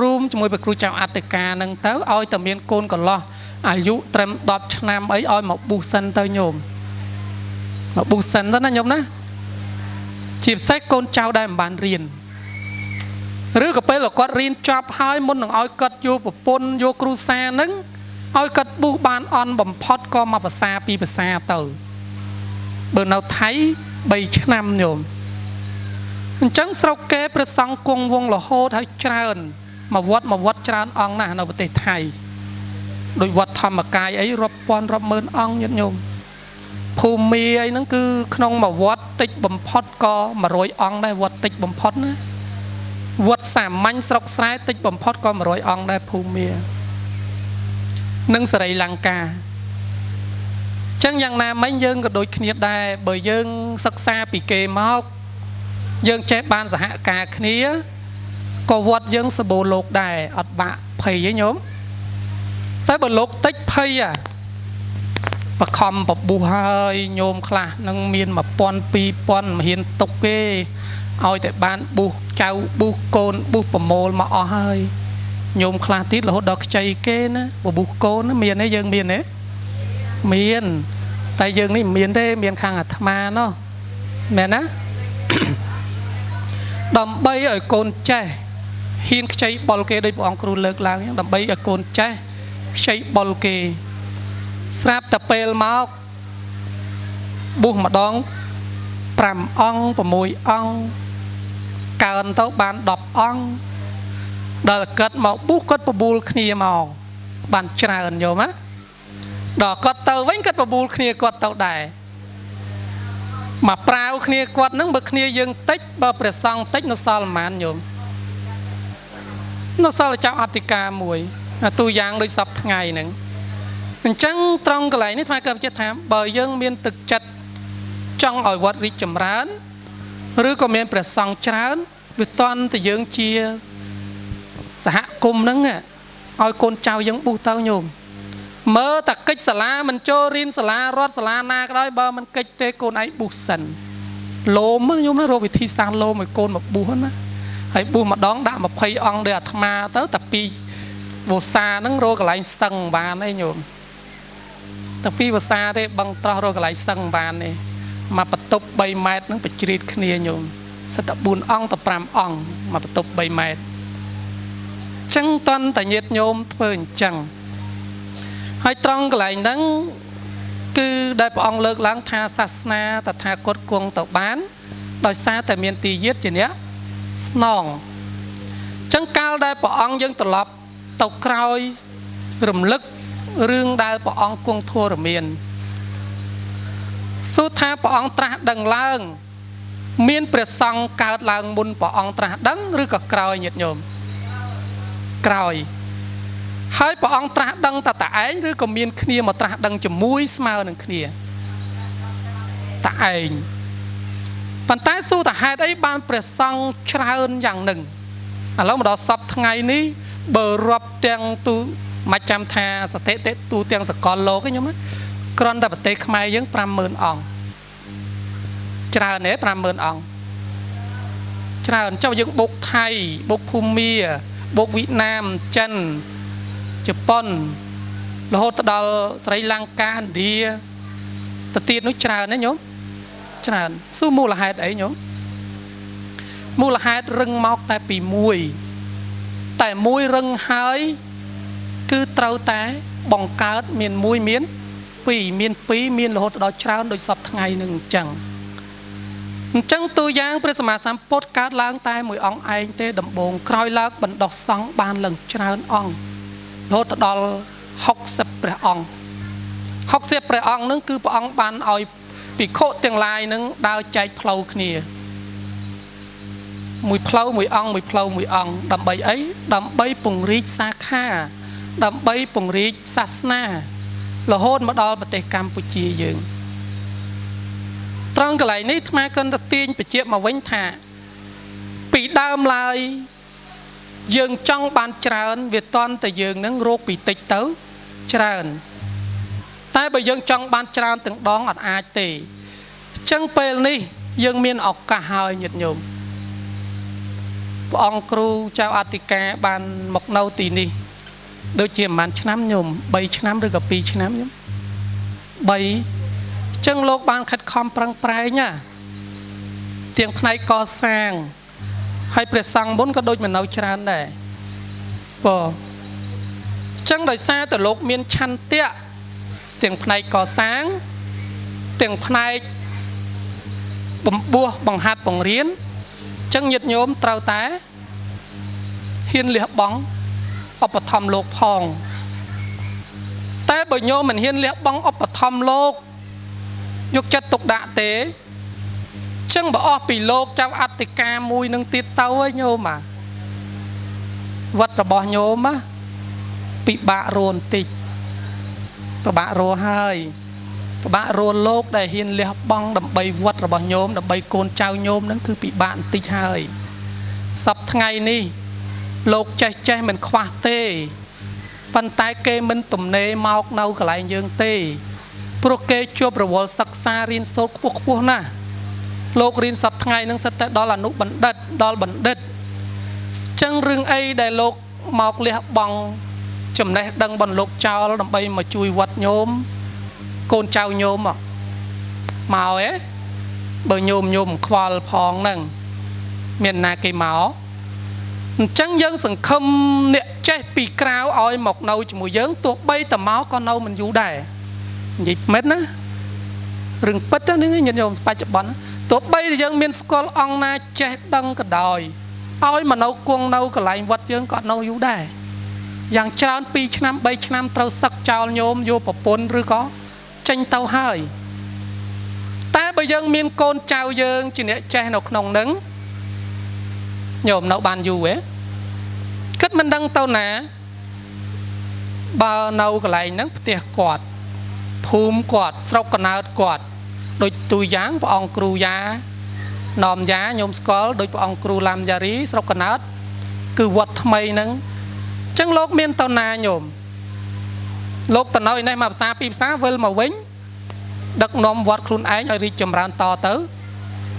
រួមជាមួយព្រះគ្រូចៅអត្តការនឹងទៅឲ្យតែមានកូនកលោះអាយុត្រឹម10ឆ្នាំអីឲ្យមកប៊ូសិនទៅញោម មកប៊ូសិនទៅណាញោមណាជាពិសេសកូនចៅដែលមិនបានរៀនឬក៏ពេលគាត់រៀនចប់ហើយមុននឹងឲ្យគាត់យកប្រពន្ធយកគ្រូសានឹងឲ្យគាត់ប៊ូបានអន់បំផុតក៏មកភាសាពីភាសាទៅបើនៅថៃ3ឆ្នាំញោមអញ្ចឹងស្រុកគេព្រះសង្ឃគង់វងរហូតហើយច្រើនមកវត្តមកវត្តច្រើនអង្គណាស់នៅប្រទេសថៃដោយវត្តធម្មកាយអីរាប់ពាន់រាប់ម៉ឺនអង្គញាតិញោម ភូមិអីហ្នឹងគឺក្នុងមួយវត្តតិចបំផុតក៏100អង្គដែរវត្តតិចបំផុតណាវត្តសាមញ្ញស្រុកស្រែតិចបំផុតក៏100អង្គដែរភូមិនិងសរីលង្កាចឹងយ៉ាងណាមិញយើងក៏ដូចគ្នាដែរបើយើងសិក្សាពីគេមកយើងចេះបានសហការគ្នាក៏វត្តយើងសបូរលោកដែរអត់បាក់ភ័យទេញោមតែបើលោកតិចភ័យអា បខំបបុះហើយញោមខ្លះនឹងមាន1000 2000មិនហ៊ានទុកទេឲ្យតែបានបុះចៅបុះកូនបុះប្រមូលមកអស់ហើយញោមខ្លះទៀតរហូតដល់ខ្ចីគេណាបបុះកូនមានទេយើងមានទេមាន តែយើងនេះមិនមានទេមានខាងអាត្មាណោះមែនណាដើម្បីឲ្យកូនចេះហ៊ានខ្ចីបុលគេដោយព្រះអង្គគ្រូលើកឡើងដើម្បីឲ្យកូនចេះខ្ចីបុលគេ ស្រាប់តែពេលមកប៊ូសម្ដង5អង្គ6អង្គកើនទៅបាន10អង្គដល់គាត់មកប៊ូគាត់បបួលគ្នាមកបានច្រើនយល់ណាដល់គាត់ទៅវិញគាត់បបួលគ្នាគាត់ទៅដែរមកប្រាវគ្នាគាត់នឹងបើគ្នាយើងតិចបើព្រះសង្ឃតិចនៅសល់ប្រហែលញោមនៅសល់ចៅអធិការមួយទូយ៉ាងដូចសពថ្ងៃហ្នឹង អញ្ចឹងត្រង់កន្លែងនេះថ្មកម្មចិត្តថាបើយើងមានទឹកចិត្តចង់ឲ្យវត្តរីកចម្រើនឬក៏មានព្រះសង្ឃច្រើនវាតន់តែយើងជាសហគមន៍ហ្នឹងឲ្យកូនចៅយើងបុះទៅញោមមើលតែកិច្ចសាលាមិនចូលរៀនសាលារដ្ឋសាលាណាក៏ដោយបើមិនកិច្ចទេកូនឯងបុះសិនលោមញោមណារកវិធីសាស្ត្រលោមឲ្យកូនមកបុះណាហើយបុះម្ដងដាក់20អង្គដោយអាត្មាទៅតែពីវោសាហ្នឹងរកកន្លែងសឹងបានឯងញោម តែពីវោសាទេបឹងត្រោះរកកន្លែងសឹងបានទេមកបន្ទប់3ម៉ែត្រហ្នឹងបជ្រៀតគ្នាញោមសិតតែ4អង្គទៅ5អង្គមកបន្ទប់3ម៉ែត្រចឹងតន់តញាតញោមធ្វើអញ្ចឹងហើយត្រង់កន្លែងហ្នឹងគឺដែលព្រះអង្គលើកឡើងថាសាសនាតថាគតគង់ទៅបាន ដោយសារតែមានទីយាតជាអ្នកស្នងចឹងកាលដែលព្រះអង្គយើងត្រឡប់ទៅក្រោយរំលឹក រឿងដែលព្រះអង្គគង់ធរមានសួរថាព្រះអង្គត្រាស់ដឹងឡើង មានព្រះសង្ឃកើតឡើងមុនព្រះអង្គត្រាស់ដឹងឬក៏ក្រោយញាតិញោមក្រោយហើយព្រះអង្គត្រាស់ដឹងតែតឯងឬក៏មានគ្នាមកត្រាស់ដឹងជាមួយស្មើនឹងគ្នាតឯងប៉ុន្តែសួរតហេតុអីបានព្រះសង្ឃច្រើនយ៉ាងនឹងឥឡូវមកដល់សពថ្ងៃនេះបើរាប់ទាំងទូ មិនចាំថាសតិតិទូទាំងសកលលោកខ្ញុំគ្រាន់តែប្រទេសខ្មែរយើង50000អង្គច្រើនទេ50000អង្គច្រើនចុះយើងបុកថៃបុកភូមាបុកវៀតណាមចិនជប៉ុនរហូតដល់ស្រីលង្កាឥណ្ឌាទៅទៀតនោះច្រើនណាញោមច្រើនសួរមូលហេតុអីញោមមូលហេតុរឹងមកតែពីមួយតែមួយរឹងហើយ គឺត្រូវតែបង្កើតមានមួយមានពីរមានពីរមានរហូតដល់ច្រើនដូចសពថ្ងៃនឹងអញ្ចឹងអញ្ចឹងតួយ៉ាងព្រះសម្មាសម្ពុទ្ធកើតឡើងតែមួយអង្គឯងទេដំបូងក្រោយឡើងបណ្ដោះសង្ឃបានឡើងច្រើនអង្គរហូតដល់60ព្រះអង្គ60ព្រះអង្គនឹងគឺព្រះអង្គបានឲ្យភិក្ខុទាំងឡាយនឹងដើរចែកផ្លូវគ្នាមួយផ្លូវមួយអង្គមួយផ្លូវមួយអង្គដើម្បីអីដើម្បីពង្រីកសាខា ដើម្បីពង្រីកសាសនារហូតមកដល់ប្រទេសកម្ពុជាយើងត្រង់កន្លែងនេះអាត្មាគិនទៅទាញបជាមកវិញថា ពីដើមឡើយយើងចង់បានច្រើន វាតន់តែយើងនឹងរោគពីតិចទៅច្រើន តែបើយើងចង់បានច្រើនទាំងដងអត់អាចទេអញ្ចឹងពេលនេះ យើងមានឱកាសហើយញាតិញោមព្រះអង្គគ្រូចៅអធិការបានមកនៅទីនេះ ដូចជាប្រហែលឆ្នាំញោម3ឆ្នាំឬក៏2ឆ្នាំញោម3អញ្ចឹងលោកបានខិតខំប្រឹងប្រែងណាទាំងផ្នែកកសាងហើយព្រះសង្ឃមុនក៏ដូចមិននៅច្រើនដែរបើអញ្ចឹងដោយសារតែលោកមានឆន្ទៈទាំងផ្នែកកសាងទាំងផ្នែកបំពោះបង្ហាត់បង្រៀនអញ្ចឹងញាតិញោមត្រូវតែហ៊ានលះបង់ ឧបត្ថម្ភលោកផង តែបើញោមមិនហ៊ានលះបង់ឧបត្ថម្ភលោកយកចិត្តទុកដាក់ទេចឹងបើអស់ពីលោកចៅអតិកាមួយនឹងទៀតទៅហើយញោមអាវត្តរបស់ញោមណាពិបាករស់បន្តិចពិបាករស់ហើយពិបាករស់លោកដែលហ៊ានលះបង់ដើម្បីវត្តរបស់ញោមដើម្បីកូនចៅញោមហ្នឹងគឺពិបាកបន្តិចហើយសប្ថ្ងៃនេះ លោកចេះចេះមិនខ្វះទេប៉ុន្តែគេមិនទំនេរមកនៅកន្លែងយើងទេព្រោះគេជាប់រវល់សិក្សារៀនសូត្រខ្ពស់ខ្ពស់ណាស់លោករៀនសប្ថ្ងៃនឹងសិតតែដល់អនុបណ្ឌិតដល់បណ្ឌិតចឹងរឿងអីដែលលោកមកលះបង់ចំណេះដឹងបនលោកចោលដើម្បីមកជួយវត្តញោមកូនចៅញោមមកហ៎បើញោមញោមខ្វល់ផងហ្នឹងមានណាគេមក អញ្ចឹងយើងសង្ឃឹមអ្នកចេះពីក្រៅឲ្យមកនៅជាមួយយើងទោះបីតែមកក៏នៅមិនយូរដែរនិយាយមែនណារឿងពិតហ្នឹងញាតិញោមបច្ចុប្បន្នទោះបីតែយើងមានស្គាល់អង្គណាចេះដឹងក៏ដោយឲ្យមកនៅគង់នៅកន្លែងវត្តយើងក៏នៅយូរដែរយ៉ាងច្រើន2ឆ្នាំ3ឆ្នាំត្រូវសឹកចោលញោមយកប្រពន្ធឬក៏ចេញទៅហើយតែបើយើងមានកូនចៅយើងជាអ្នកចេះនៅក្នុងនឹង ញោមនៅបានយូរហ៎គិតមិនដឹងទៅណា បើនៅកន្លែងហ្នឹងផ្ទះគាត់ភូមិគាត់ស្រុកកណើតគាត់ដូចទូយ៉ាងព្រះអង្គគ្រូយ៉ាណមយ៉ាញោមស្គាល់ដូចព្រះអង្គគ្រូឡាំយ៉ារីស្រុកកណើតគឺវត្តថ្មីហ្នឹងអញ្ចឹងលោកមានតណាញោមលោកតណោឯនេះមកភាសាពីរភាសាវិលមកវិញ ដឹកនាំវត្តខ្លួនឯងឲ្យរីកចម្រើនតទៅ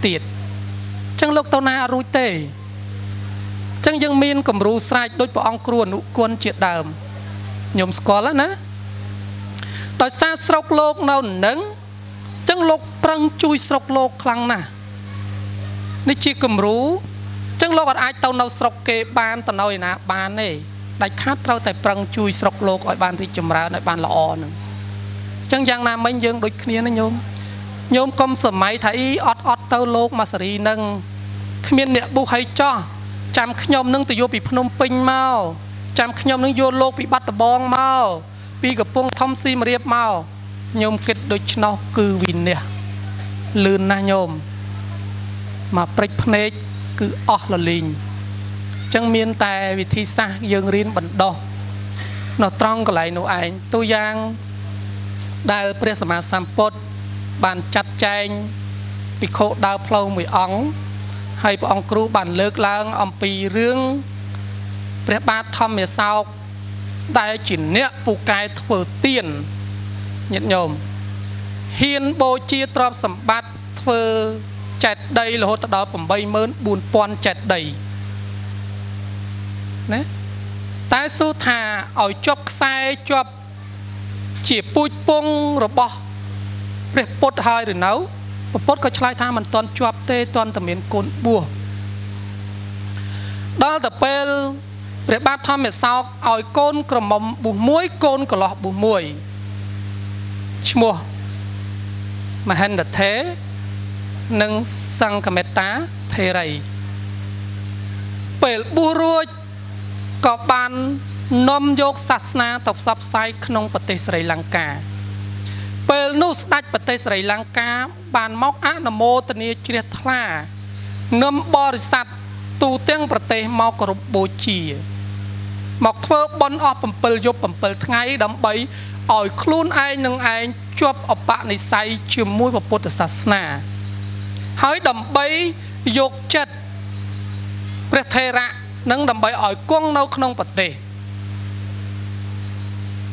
ទៀតអញ្ចឹងលោកតណាអត់រួចទេអញ្ចឹងយើងមានគំរូស្រេចដូចព្រះអង្គគ្រូអនុគុណជាដើមញោមស្គាល់ណាដោយសារស្រុកលោកនៅនឹងអញ្ចឹងលោកប្រឹងជួយស្រុកលោកខ្លាំងណាស់នេះជាគំរូអញ្ចឹងលោកអត់អាចទៅនៅស្រុកគេបានទៅនៅឯណាបានទេដាច់ខាតត្រូវតែប្រឹងជួយស្រុកលោកឲ្យបានរីកចម្រើនឲ្យបានល្អនឹងអញ្ចឹងយ៉ាងណាមិញយើងដូចគ្នាណាញោមញោមកុំសម័យថាអ៊ីអត់អត់ទៅលោកមកសេរីនឹងគ្មានអ្នកបុះឲ្យចោះ ចាំខ្ញុំនឹងទៅយកពីភ្នំពេញមកចាំខ្ញុំនឹងយកលោកពីបាត់ដំបងមកពីកំពង់ធំស៊ីមរៀបមកញោមគិតដូច្នោះគឺវិនះលឿនណាស់ញោមមកព្រិចភ្នែកគឺអស់លលីងចឹងមានតែវិធីសាស្ត្រយើងរៀនបណ្ដោះនៅត្រង់កន្លែងនោះឯងទូយ៉ាងដែលព្រះសម្មាសម្ពុទ្ធបានចាត់ចែងភិក្ខុដើរផ្លូវមួយអង្គ ហើយព្រះអង្គគ្រូបានលើកឡើងអំពីរឿងព្រះបាទធម្មសោកដែលជាអ្នកពូកែធ្វើទៀនញាតិញោមហ៊ានបូជាទ្រព្យសម្បត្តិធ្វើចេតដីរហូតដល់84000ចេតដីណាតែសួរថាឲ្យជាប់ខ្សែជាប់ជាពូជពងរបស់ព្រះពុទ្ធហើយឬនៅ ព្រះពុទ្ធក៏ឆ្លើយថាមិនទាន់ជាប់ទេទាន់តែមានកូនបួសដល់ទៅពេលព្រះបាទធម្មសោកឲ្យកូនក្រមុំបួសមួយកូនកលោះបួសមួយឈ្មោះមហិន្ទថេនិងសង្ឃមេត្តាថេរីពេលបួសរួចក៏បាននាំយកសាសនាទៅផ្សព្វផ្សាយក្នុងប្រទេសស្រីលង្កា ពេលនោះស្ដេចប្រទេសស្រីលង្កាបានមកអនុមោទនាជ្រះថ្លានាំបរិស័ទទូទាំងប្រទេសមកគោរពបូជា មកធ្វើបុណ្យអស់7យប់7ថ្ងៃដើម្បីឲ្យខ្លួនឯងនឹងឯងជាប់អបនិស្ស័យជាមួយពុទ្ធសាសនា ហើយដើម្បីយកចិត្តព្រះថេរៈនិងដើម្បីឲ្យគង់នៅក្នុងប្រទេស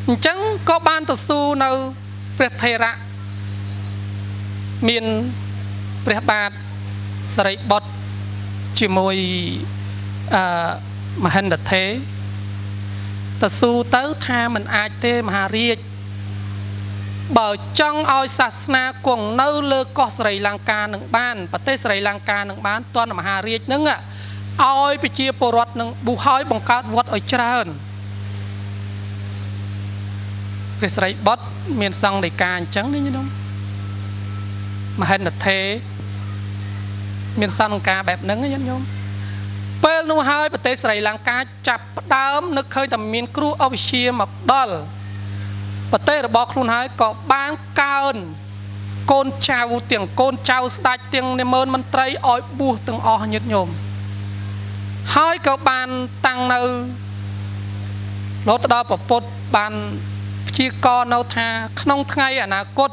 អញ្ចឹងក៏បានទៅស៊ូនៅ ព្រះថេរៈមានព្រះបាទសរិបុត្រជាមួយអឺមហិន្ទថេទៅស៊ូទៅថាมันអាចទេមហារាជបើចង់ឲ្យសាសនាគង់នៅលើកោះស្រីលង្កានឹងបានប្រទេសស្រីលង្កានឹងបានតនមហារាជនឹងឲ្យប្រជាពលរដ្ឋនឹងបុះហើយបង្កើតវត្តឲ្យច្រើន ព្រះស្រីបុត្រមានសង្ឃដីកាអញ្ចឹងនេះញោមមហិន្ទថេមានសង្ឃការបែបហ្នឹងញាតិញោមពេលនោះហើយប្រទេសស្រីលង្កាចាប់ផ្ដើមនឹកឃើញតែមានគ្រោះអវិជ្ជាមកដល់ប្រទេសរបស់ខ្លួនហើយក៏បានកើនកូនចៅទាំងកូនចៅស្ដេចទាំងនិមឺនមន្ត្រីឲ្យបួសទាំងអស់ញាតិញោមហើយក៏បានតាំងនៅលោតដល់ប្រពុតបាន ព្យាករនៅថា ក្នុងថ្ងៃអនាគត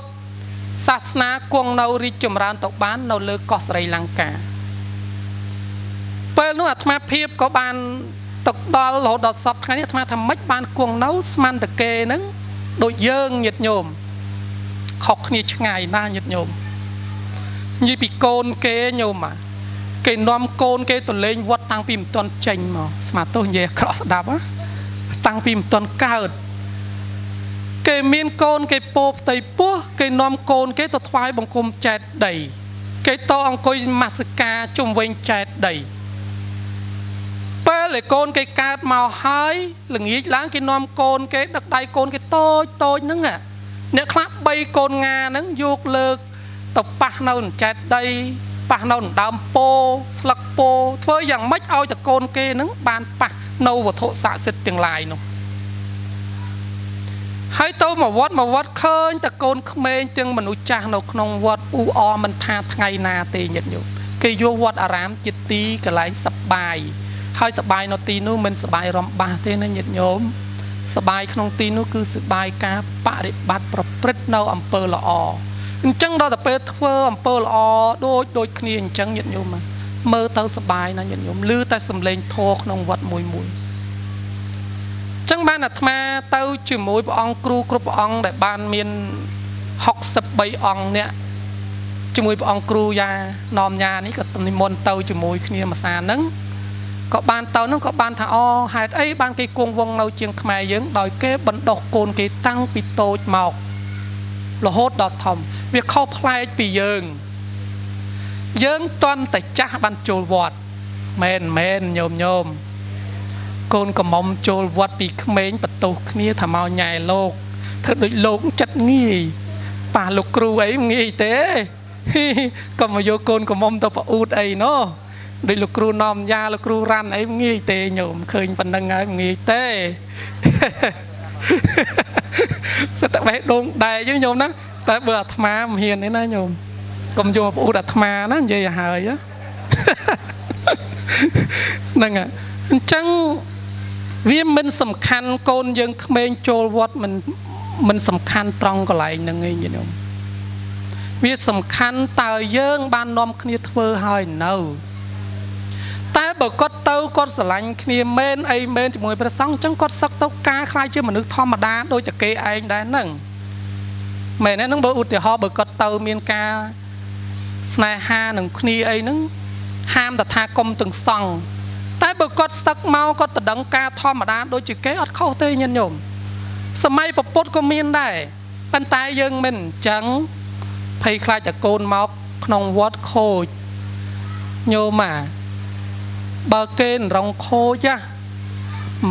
សាសនាគង់នៅរីកចម្រើនទៅបាន នៅលើកោះស្រីលង្កាពេលនោះអាត្មាភាពក៏បានទៅដល់រហូតដល់សពថ្ងៃនេះអាត្មាថាម៉េចបានគង់នៅស្មានតកេហ្នឹងដូចយើងញាតញោមខុសគ្នាឆ្ងាយណាស់ញាតញោមនិយាយពីកូនគេញោមអាគេនាំកូនគេទៅលេងវត្តតាំងពីមិនទាន់ចេញមកស្មាទោសនិយាយក្រក់ស្ដាប់តាំងពីមិនទាន់កើត គេមានកូនគេពោផ្ទៃពោះគេនាំកូនគេទៅថ្វាយបង្គំចែកដី គេតអង្គុយមាសការជុំវិញចែកដីពេលឯកូនគេកើតមកហើយល្ងាចឡើងគេនាំកូនគេដឹកដៃកូនគេតូចតូចហ្នឹងអ្នកខ្លះ3កូនងាហ្នឹងយកលើកទៅប៉ះនៅចែកដីប៉ះនៅដើមពោស្លឹកពោធ្វើយ៉ាងម៉េចឲ្យតកូនគេហ្នឹងបានប៉ះនៅវត្ថុស័ក្តិសិទ្ធិទាំងឡាយនោះ ហើយទៅមកវត្តមកវត្តឃើញតកូនក្មេងទាំងមនុស្សចាស់នៅក្នុងវត្តអ៊ូអមិនថាថ្ងៃណាទេញាតិញោមគេយកវត្តអារាមជាទីកន្លែងសប្បាយហើយសបាយនៅទីនោះមិនសបាយរំបាស់ទេណាញាតិញោមសបាយក្នុងទីនោះគឺសបាយការបរិបត្តិប្រព្រឹត្តនៅអំពើល្អអញ្ចឹងដល់តែពេលធ្វើអំពើល្អដូចដូចគ្នាអញ្ចឹងញាតិញោមមើលទៅសបាយណាញាតិញោមឮតែសំឡេងធម៌ក្នុងវត្តមួយមួយ ចឹងបានអាត្មាទៅជាមួយព្រះអង្គគ្រូគ្រប់ព្រះអង្គដែលបានមាន63អង្គនេះជាមួយព្រះអង្គគ្រូយ៉ានាំញ៉ានេះក៏និមន្តទៅជាមួយគ្នាមួយសាហ្នឹងក៏បានទៅហ្នឹងក៏បានថាអូហេតុអីបានគេគង់វងនៅជាងខ្មែរយើងដោយគេបណ្ដោះកូនគេតាំងពីតូចមករហូតដល់ធំវាខុសប្លែកពីយើង យើងតន់តែចាស់បានចូលវត្តមែនមែនញោមញោម កូនកំមុំចូលវត្តពីក្មេងបន្ទោសគ្នាថាមកញ៉ែលោកធ្វើដូចលោកចិត្តងាយប៉ះលោកគ្រូអីងាយទេក៏មកយកកូនកំមុំទៅប្រអ៊ូតអីណោះដូចលោកគ្រូនាំយ៉ាលោកគ្រូរ៉ាន់អីងាយទេញោមឃើញប៉ុណ្ណឹងហើយងាយទេសិតតែបេះដូងដែរយើងញោមណាតែបើអាត្មាមិនហ៊ានទេណាញោមកុំយកប្រអ៊ូតអាត្មាណានិយាយឲ្យហើយហ្នឹងអញ្ចឹង វាមិនសំខាន់កូនយើងក្មេងចូលវត្តមិនមិនសំខាន់ត្រង់កន្លែងហ្នឹងឯងញោមវាសំខាន់តើយើង បាននាំគ្នាធ្វើហើយនៅតែបើគាត់ទៅគាត់ស្រឡាញ់គ្នាមែនអីមែនជាមួយព្រះសង្ឃអញ្ចឹងគាត់សឹកទៅការខ្លាចជាមនុស្សធម្មតាដូចតែគេឯងដែរហ្នឹងមែនទេហ្នឹងបើឧទាហរណ៍បើគាត់ទៅមានការស្នេហានឹងគ្នាអីហ្នឹងហាមតថាគុំទាំងសង្ឃ តែបើគាត់ស្ទឹកមកគាត់តដឹងការធម្មតាដូចជាគេអត់ខុសទេញាតិញោមសម័យពពុទ្ធក៏មានដែរប៉ុន្តែយើងមិនអញ្ចឹងភ័យខ្លាចតែកូនមកក្នុងវត្តខូចញោមអាបើគេរងខូចណា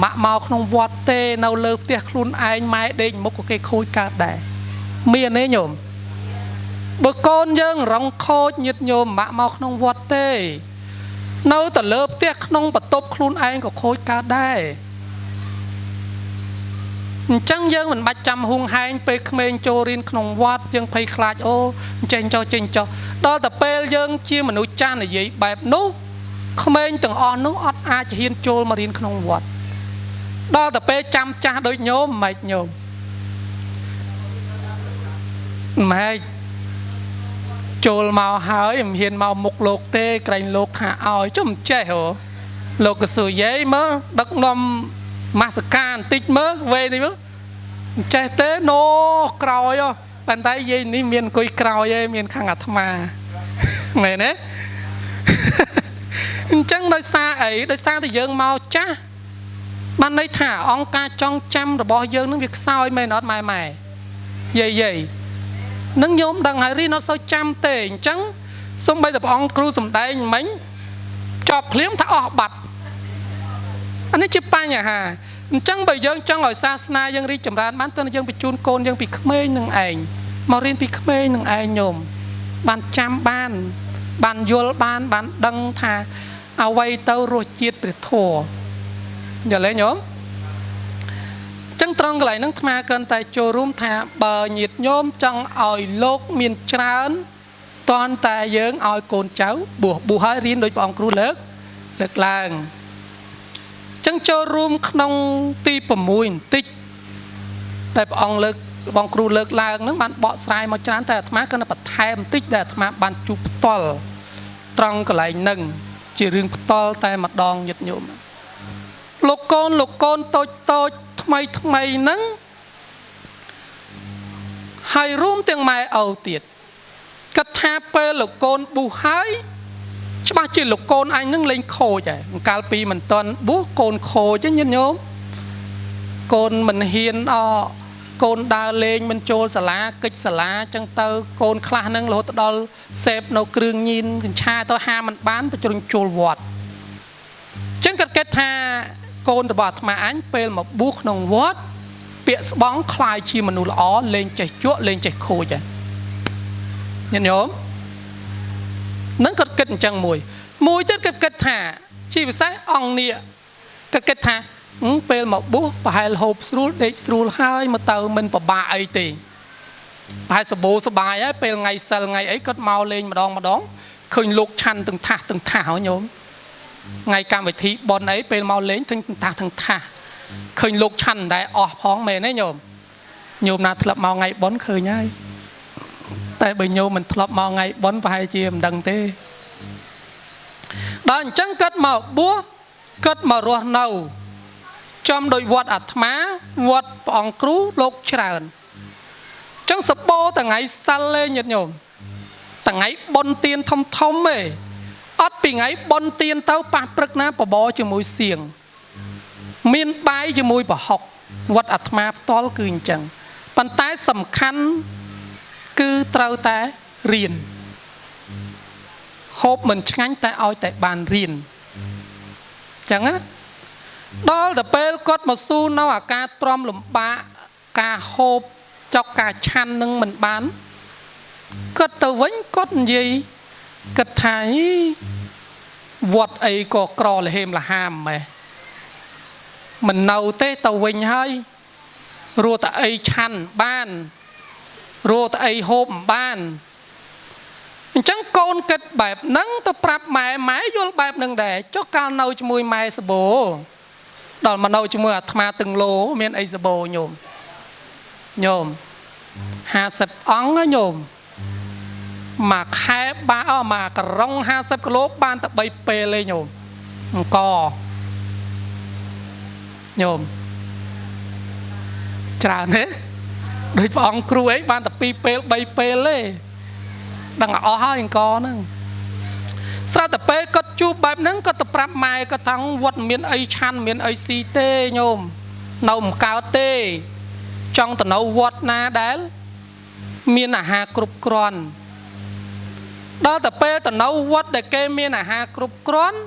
ម៉ាក់មកក្នុងវត្តទេនៅលើផ្ទះខ្លួនឯងម៉ែដេកមុខក៏គេខូចកើតដែរមានទេញោមបើកូនយើងរងខូចញាតញោមម៉ាក់មកក្នុងវត្តទេ នៅតែលើផ្ទះក្នុងបន្ទប់ខ្លួនឯងក៏ខូចកើតដែរអញ្ចឹងយើងមិនបាច់ចាំហួងហែងពេលក្មេងចូលរៀនក្នុងវត្តយើងភ័យខ្លាចអូចេញចុះចេញចុះដល់តែពេលយើងជាមនុស្សចាស់និយាយបែបនោះក្មេងទាំងអស់នោះអត់អាចហ៊ានចូលមករៀនក្នុងវត្តដល់តែពេលចាំចាស់ដូចញោមមិនញោមម៉េច ចូលមកហើយមិនហ៊ានមកមុខលោកទេក្រែងលោកថាឲ្យចុះមិនចេះហ៎លោកកស៊ូយាយមើលដឹកនាំមាសកាបន្តិចមើលវេនេះមើលមិនចេះទេណូក្រោយប៉ុន្តែយាយនេះមានអង្គុយក្រោយឯងមានខាងអាត្មាមែនទេអញ្ចឹងដោយសារអីដោយសារតែយើងមកចាស់បានន័យថាអង្គការចងចាំរបស់យើងនឹងវាខ្សោយមែនអត់ម៉ែម៉ែយាយយាយ នឹងញោមដឹងហើយរីនៅសូវចាំទេអញ្ចឹងសំបីតែព្រះអង្គគ្រូសំដែងមិញចប់ភ្លាមថាអស់បាត់អានេះជាបញ្ហាអញ្ចឹងបើយើងចង់ឲ្យសាសនាយើងរីកចម្រើនបានទើបយើងបញ្ជូនកូនយើងពីក្មេងនឹងឯងមករៀនពីក្មេងនឹងឯងញោមបានចាំបាន បានយល់បានបានដឹងថាអ្វីទៅរសជាតិព្រះធម៌យល់ទេញោម ចឹងត្រង់កន្លែងហ្នឹងអាត្មាគិនតែចូលរួមថាបើញាតិញោមចង់ឲ្យលោកមានច្រើនតន់តែយើងឲ្យកូនចៅបួសបួសហើយរៀនដោយព្រះអង្គគ្រូលើកលើកឡើងចឹងចូលរួមក្នុងទី6បន្តិចដែលព្រះអង្គលើកបងគ្រូលើកឡើងហ្នឹងបានបកស្រាយមកច្រើនតែអាត្មាគិនបន្ថែមបន្តិចដែលអាត្មាបានជួបផ្ទាល់ត្រង់កន្លែងហ្នឹងជារឿងផ្ទាល់តែម្ដងញាតិញោមលោកកូនលោកកូនតូចតូច ថ្មីថ្មីហ្នឹងហើយរួមទាំងម៉ែឪទៀតគិតថាពេលលោកកូនប៊ូហើយច្បាស់ជាលោកកូនអញនឹងលេងខូចហើយកាលពីមិនតន់ប៊ូកូនខូចញាតិញោមកូនមិនហ៊ានអកូនដើរលេងមិនចូលសាលាកិច្ចសាលាចឹងទៅ កូនខ្លះនឹងរហូតដល់សេពនៅគ្រឿងញៀនកញ្ឆាទៅហាមិនបានបញ្ជ្រុញចូលវត្តចឹងគាត់គិតថា កូនរបស់អាត្មាអញពេលមកបួសក្នុងវត្តពាក្យស្បងคล้ายជាមនុស្សល្អលេងចេះជក់លេងចេះខូចហ្នឹងញាតិញោមនឹងគាត់គិតអញ្ចឹងមួយ មួយទៀតគាត់គិតថាជាពិសេសអង្គនេះគាត់គិតថាពេលមកបួសប្រហែលហូបស្រួលដេកស្រួលហើយមកទៅមិនពិបាកអីទេប្រហែលសបោសបាយហើយពេលថ្ងៃសិលថ្ងៃអីគាត់មកលេងម្ដងម្ដងឃើញលោកឆាន់ទាំងថាសទាំងថាសញោម ថ្ងៃកម្មវិធីបនអីពេលមកលេងទាំងតាស់ទាំងថាសឃើញលោកឆាន់ដែរអស់ផងមែនទេញោមញោមណាធ្លាប់មកថ្ងៃបនឃើញហើយតែបើញោមមិនធ្លាប់មកថ្ងៃបនប្រហែលជាមិនដឹងទេដល់អញ្ចឹងគាត់មកបួសគាត់មករស់នៅចំដោយវត្តអាត្មាវត្តព្រះអង្គគ្រូលោកច្រើនអញ្ចឹងសបោថ្ងៃសិលទេញាតិញោមថ្ងៃបុណ្យទានធំធំទេ អត់ពីថ្ងៃបុណ្យទានទៅប៉ះព្រឹកណាបបរជាមួយសៀងមានបាយជាមួយប្រហុកវត្តអាត្មាផ្ទាល់គឺអញ្ចឹងប៉ុន្តែសំខាន់គឺត្រូវតែរៀនហូបមិនឆ្ងាញ់តែឲ្យតែបានរៀនអញ្ចឹងណាដល់ទៅពេលគាត់មកស៊ូនៅអាការទ្រាំលំបាកការហូបចុកការឆាន់នឹងមិនបានគាត់ទៅវិញគាត់និយាយ គាត់ថាវត្តអីក៏ក្រលហេមលហាមម៉េះមិននៅទេទៅវិញហើយរੂតែអីឆាន់បានរੂតែអីហូបបានអញ្ចឹងកូនគិតបែបហ្នឹងទៅប្រាប់ម៉ែម៉ែយល់បែបហ្នឹងដែរចុះកាលនៅជាមួយម៉ែសបោដល់មកនៅជាមួយអាត្មាទាំងលោមានអីសបោញោមញោម50អង្គញោម មួយខែបាអមកក្រុង50គីឡូបានតែ3ពេលទេញោមអង្គញោមច្រើនទេដូចព្រះអង្គគ្រូអីបានតែ2ពេល3ពេលទេដឹងអស់ហើយអង្គហ្នឹងស្រាប់តែពេលគាត់ជួបបែបហ្នឹងគាត់ទៅប្រាប់ម៉ែគាត់ថាវត្តមានអីឆាន់មានអីស៊ីទេញោមនៅមិនកើតទេ ចង់ទៅនៅវត្តណាដែល មានអាហារគ្រប់គ្រាន់ ដល់តែពេលទៅនៅវត្តដែលគេមានអាហារគ្រប់គ្រាន់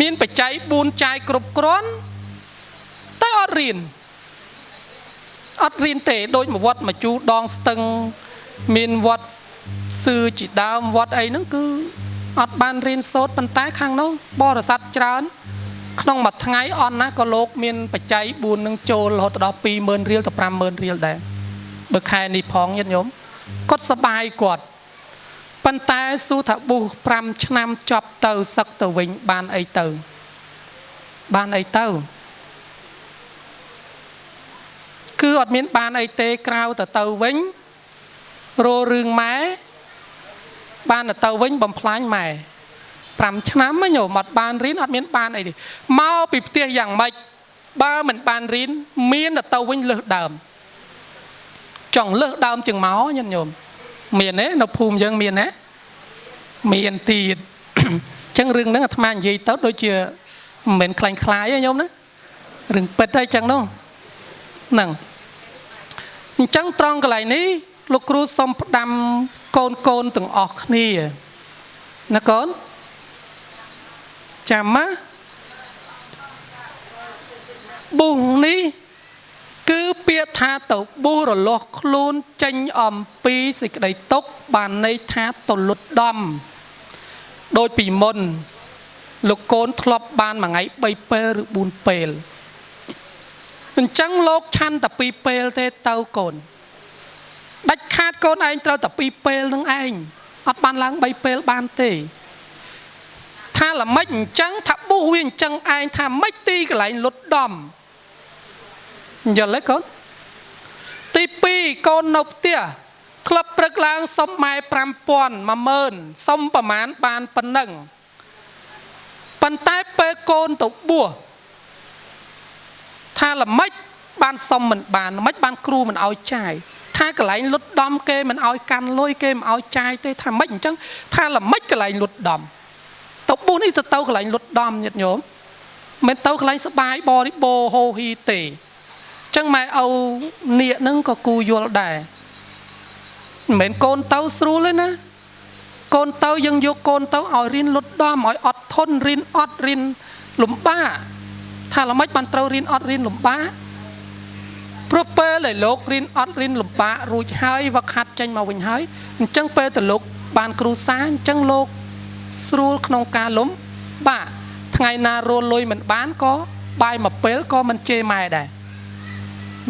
មានបច្ច័យ4ចាយគ្រប់គ្រាន់តែអត់រៀនអត់រៀនទេដូចមួយវត្តមួយជូដងស្ទឹងមានវត្តសឿជាដើមវត្តអីហ្នឹងគឺអត់បានរៀនសូត្រប៉ុន្តែខាងនោះបរិស័ទច្រើន ក្នុងមួយថ្ងៃអន់ណាក៏លោកមានបច្ច័យ4នឹងចូលរហូតដល់20000រៀលទៅ50000រៀលដែរបើខែនេះផងញាតិញោមគាត់សបាយគាត់ ប៉ុន្តែស៊ូថាប៊ូ5ឆ្នាំចប់ទៅសឹកទៅវិញបានអីទៅ បានអីទៅ គឺអត់មានបានអីទេក្រៅទៅទៅវិញរោរឿងម៉ែបានទៅវិញបំផ្លាញម៉ែ5ឆ្នាំញោមអត់បានរៀនអត់មានបានអីទេមកពីផ្ទះយ៉ាងម៉េចបើមិនបានរៀនមានទៅវិញលើសដើមចង់លើសដើមជាងមកញាតិញោម មានទេនៅភូមិយើងមានណាមានទៀតអញ្ចឹងរឿងហ្នឹងអាត្មានិយាយទៅដូចជាមិនមែនខ្លាញ់ខ្លាយទេញោមណារឿងពិតទេអញ្ចឹងនោះហ្នឹងអញ្ចឹងត្រង់កន្លែងនេះលោកគ្រូសុំផ្ដាំកូនកូនទាំងអស់គ្នាណាកូនចាំម៉ាបុះនេះ គឺពាក្យថាទៅប៊ូរលាស់ខ្លួនចេញអំពីសេចក្តីទុកបានន័យថាទៅលុតដំដូចពីមុន លោកកូនធ្លាប់បានមួយថ្ងៃ3ពេលឬ4ពេលអអញ្ចឹងលោកឆាន់តែពីរពេលទេទៅកូនដាច់ខាតកូនឯងត្រូវតែពីរពេលនឹងឯងអត់បានឡើង3ពេលបានទេថាល្មិចអញ្ចឹងថាបុះវាអញ្ចឹងឯងថាម៉េចទីកន្លែងលុតដំ យល់ទេកូនទី2កូននៅផ្ទះក្លឹបព្រឹកឡើងសុំម៉ែ5000 10000សុំប្រមាណបានប៉ុណ្ណឹងប៉ុន្តែពេលកូនទៅបួសថាល្មិចបានសុំមិនបានល្មិចបានគ្រូមិនឲ្យចាយថាកន្លែងលុតដំគេមិនឲ្យកាន់លុយគេមិនឲ្យចាយទេថាម៉េចអញ្ចឹងថាល្មិចកន្លែងលុតដំទៅបួសនេះទៅទៅកន្លែងលុតដំញាតិញោមមិនទៅកន្លែងសបាយបរិបូរហូហ៊ីទេអញ្ចឹងម៉ែឪនាគហ្នឹងក៏គូយល់ដែរមិនមែនកូនទៅស្រួលទេណាកូនទៅយើងយកកូនទៅឲ្យរៀនលុតដំឲ្យអត់ធន់រៀនអត់រៀនលំបាកថាល្មិចបានត្រូវរៀនអត់រៀនលំបាកព្រោះពេលដែលលោករៀនអត់រៀនលំបាករួចហើយវឹកហាត់ចេញមកវិញហើយអញ្ចឹងពេលទៅលោកបានគ្រូសាអញ្ចឹងលោកស្រួលក្នុងការលំបាកថ្ងៃណារលុយមិនបានក៏បាយមួយពេលក៏មិនជេរម៉ែដែរ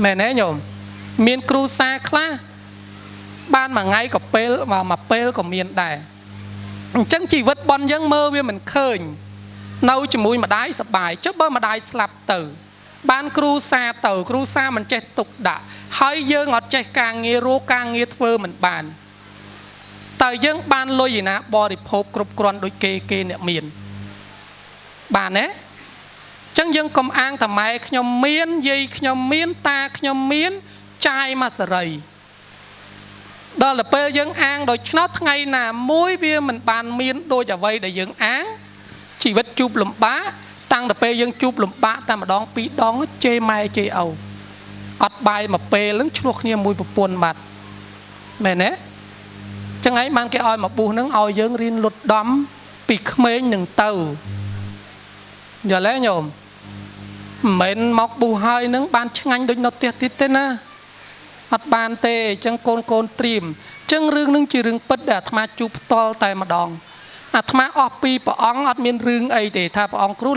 មែនទេញោមមានគ្រូសាខ្លះបានមួយថ្ងៃក៏ពេលមួយពេលក៏មានដែរអញ្ចឹងជីវិតបនយើងមើលវាមិនឃើញ នៅជាមួយម្ដាយសបាយចុះបើម្ដាយស្លាប់ទៅ បានគ្រូសាទៅ គ្រូសាមិនចេះទុកដាក់ហើយយើងអត់ចេះការងាររកការងារធ្វើមិនបានតើយើងបានលុយឯណាបរិភោគគ្រប់គ្រាន់ដូចគេគេអ្នកមានបានទេ ចឹងយើងកុំអាងតែម៉ែខ្ញុំមានយាយខ្ញុំមានតាខ្ញុំមានចាយមកសេរីដល់ទៅពេលយើងអាងដូច្នោះថ្ងៃណាមួយវាមិនបានមានដូចអ្វីដែលយើងអាងជីវិតជួបលំបាកតាំងតែពេលយើងជួបលំបាកតែម្ដងពីរដងជេរម៉ែជេរឪអត់បាយមួយពេលហ្នឹងឆ្លោះគ្នាមួយប្រពន្ធបាត់មែនទេចឹងឯងបានគេឲ្យមកបុះហ្នឹងឲ្យយើងរៀនលុតដំពីក្មេងនឹងទៅយល់ទេញោម មិនមែនមកបុះហើយនឹងបានឆ្ងាញ់ដូចនៅផ្ទះទៀតទេណាអត់បានទេអញ្ចឹងកូនកូនត្រៀមអញ្ចឹងរឿងនឹងជារឿងពិតដែលអាត្មាជួបផ្ទាល់តែម្ដងអាត្មាអស់ពីព្រះអង្គអត់មានរឿងអីទេថាព្រះអង្គគ្រូ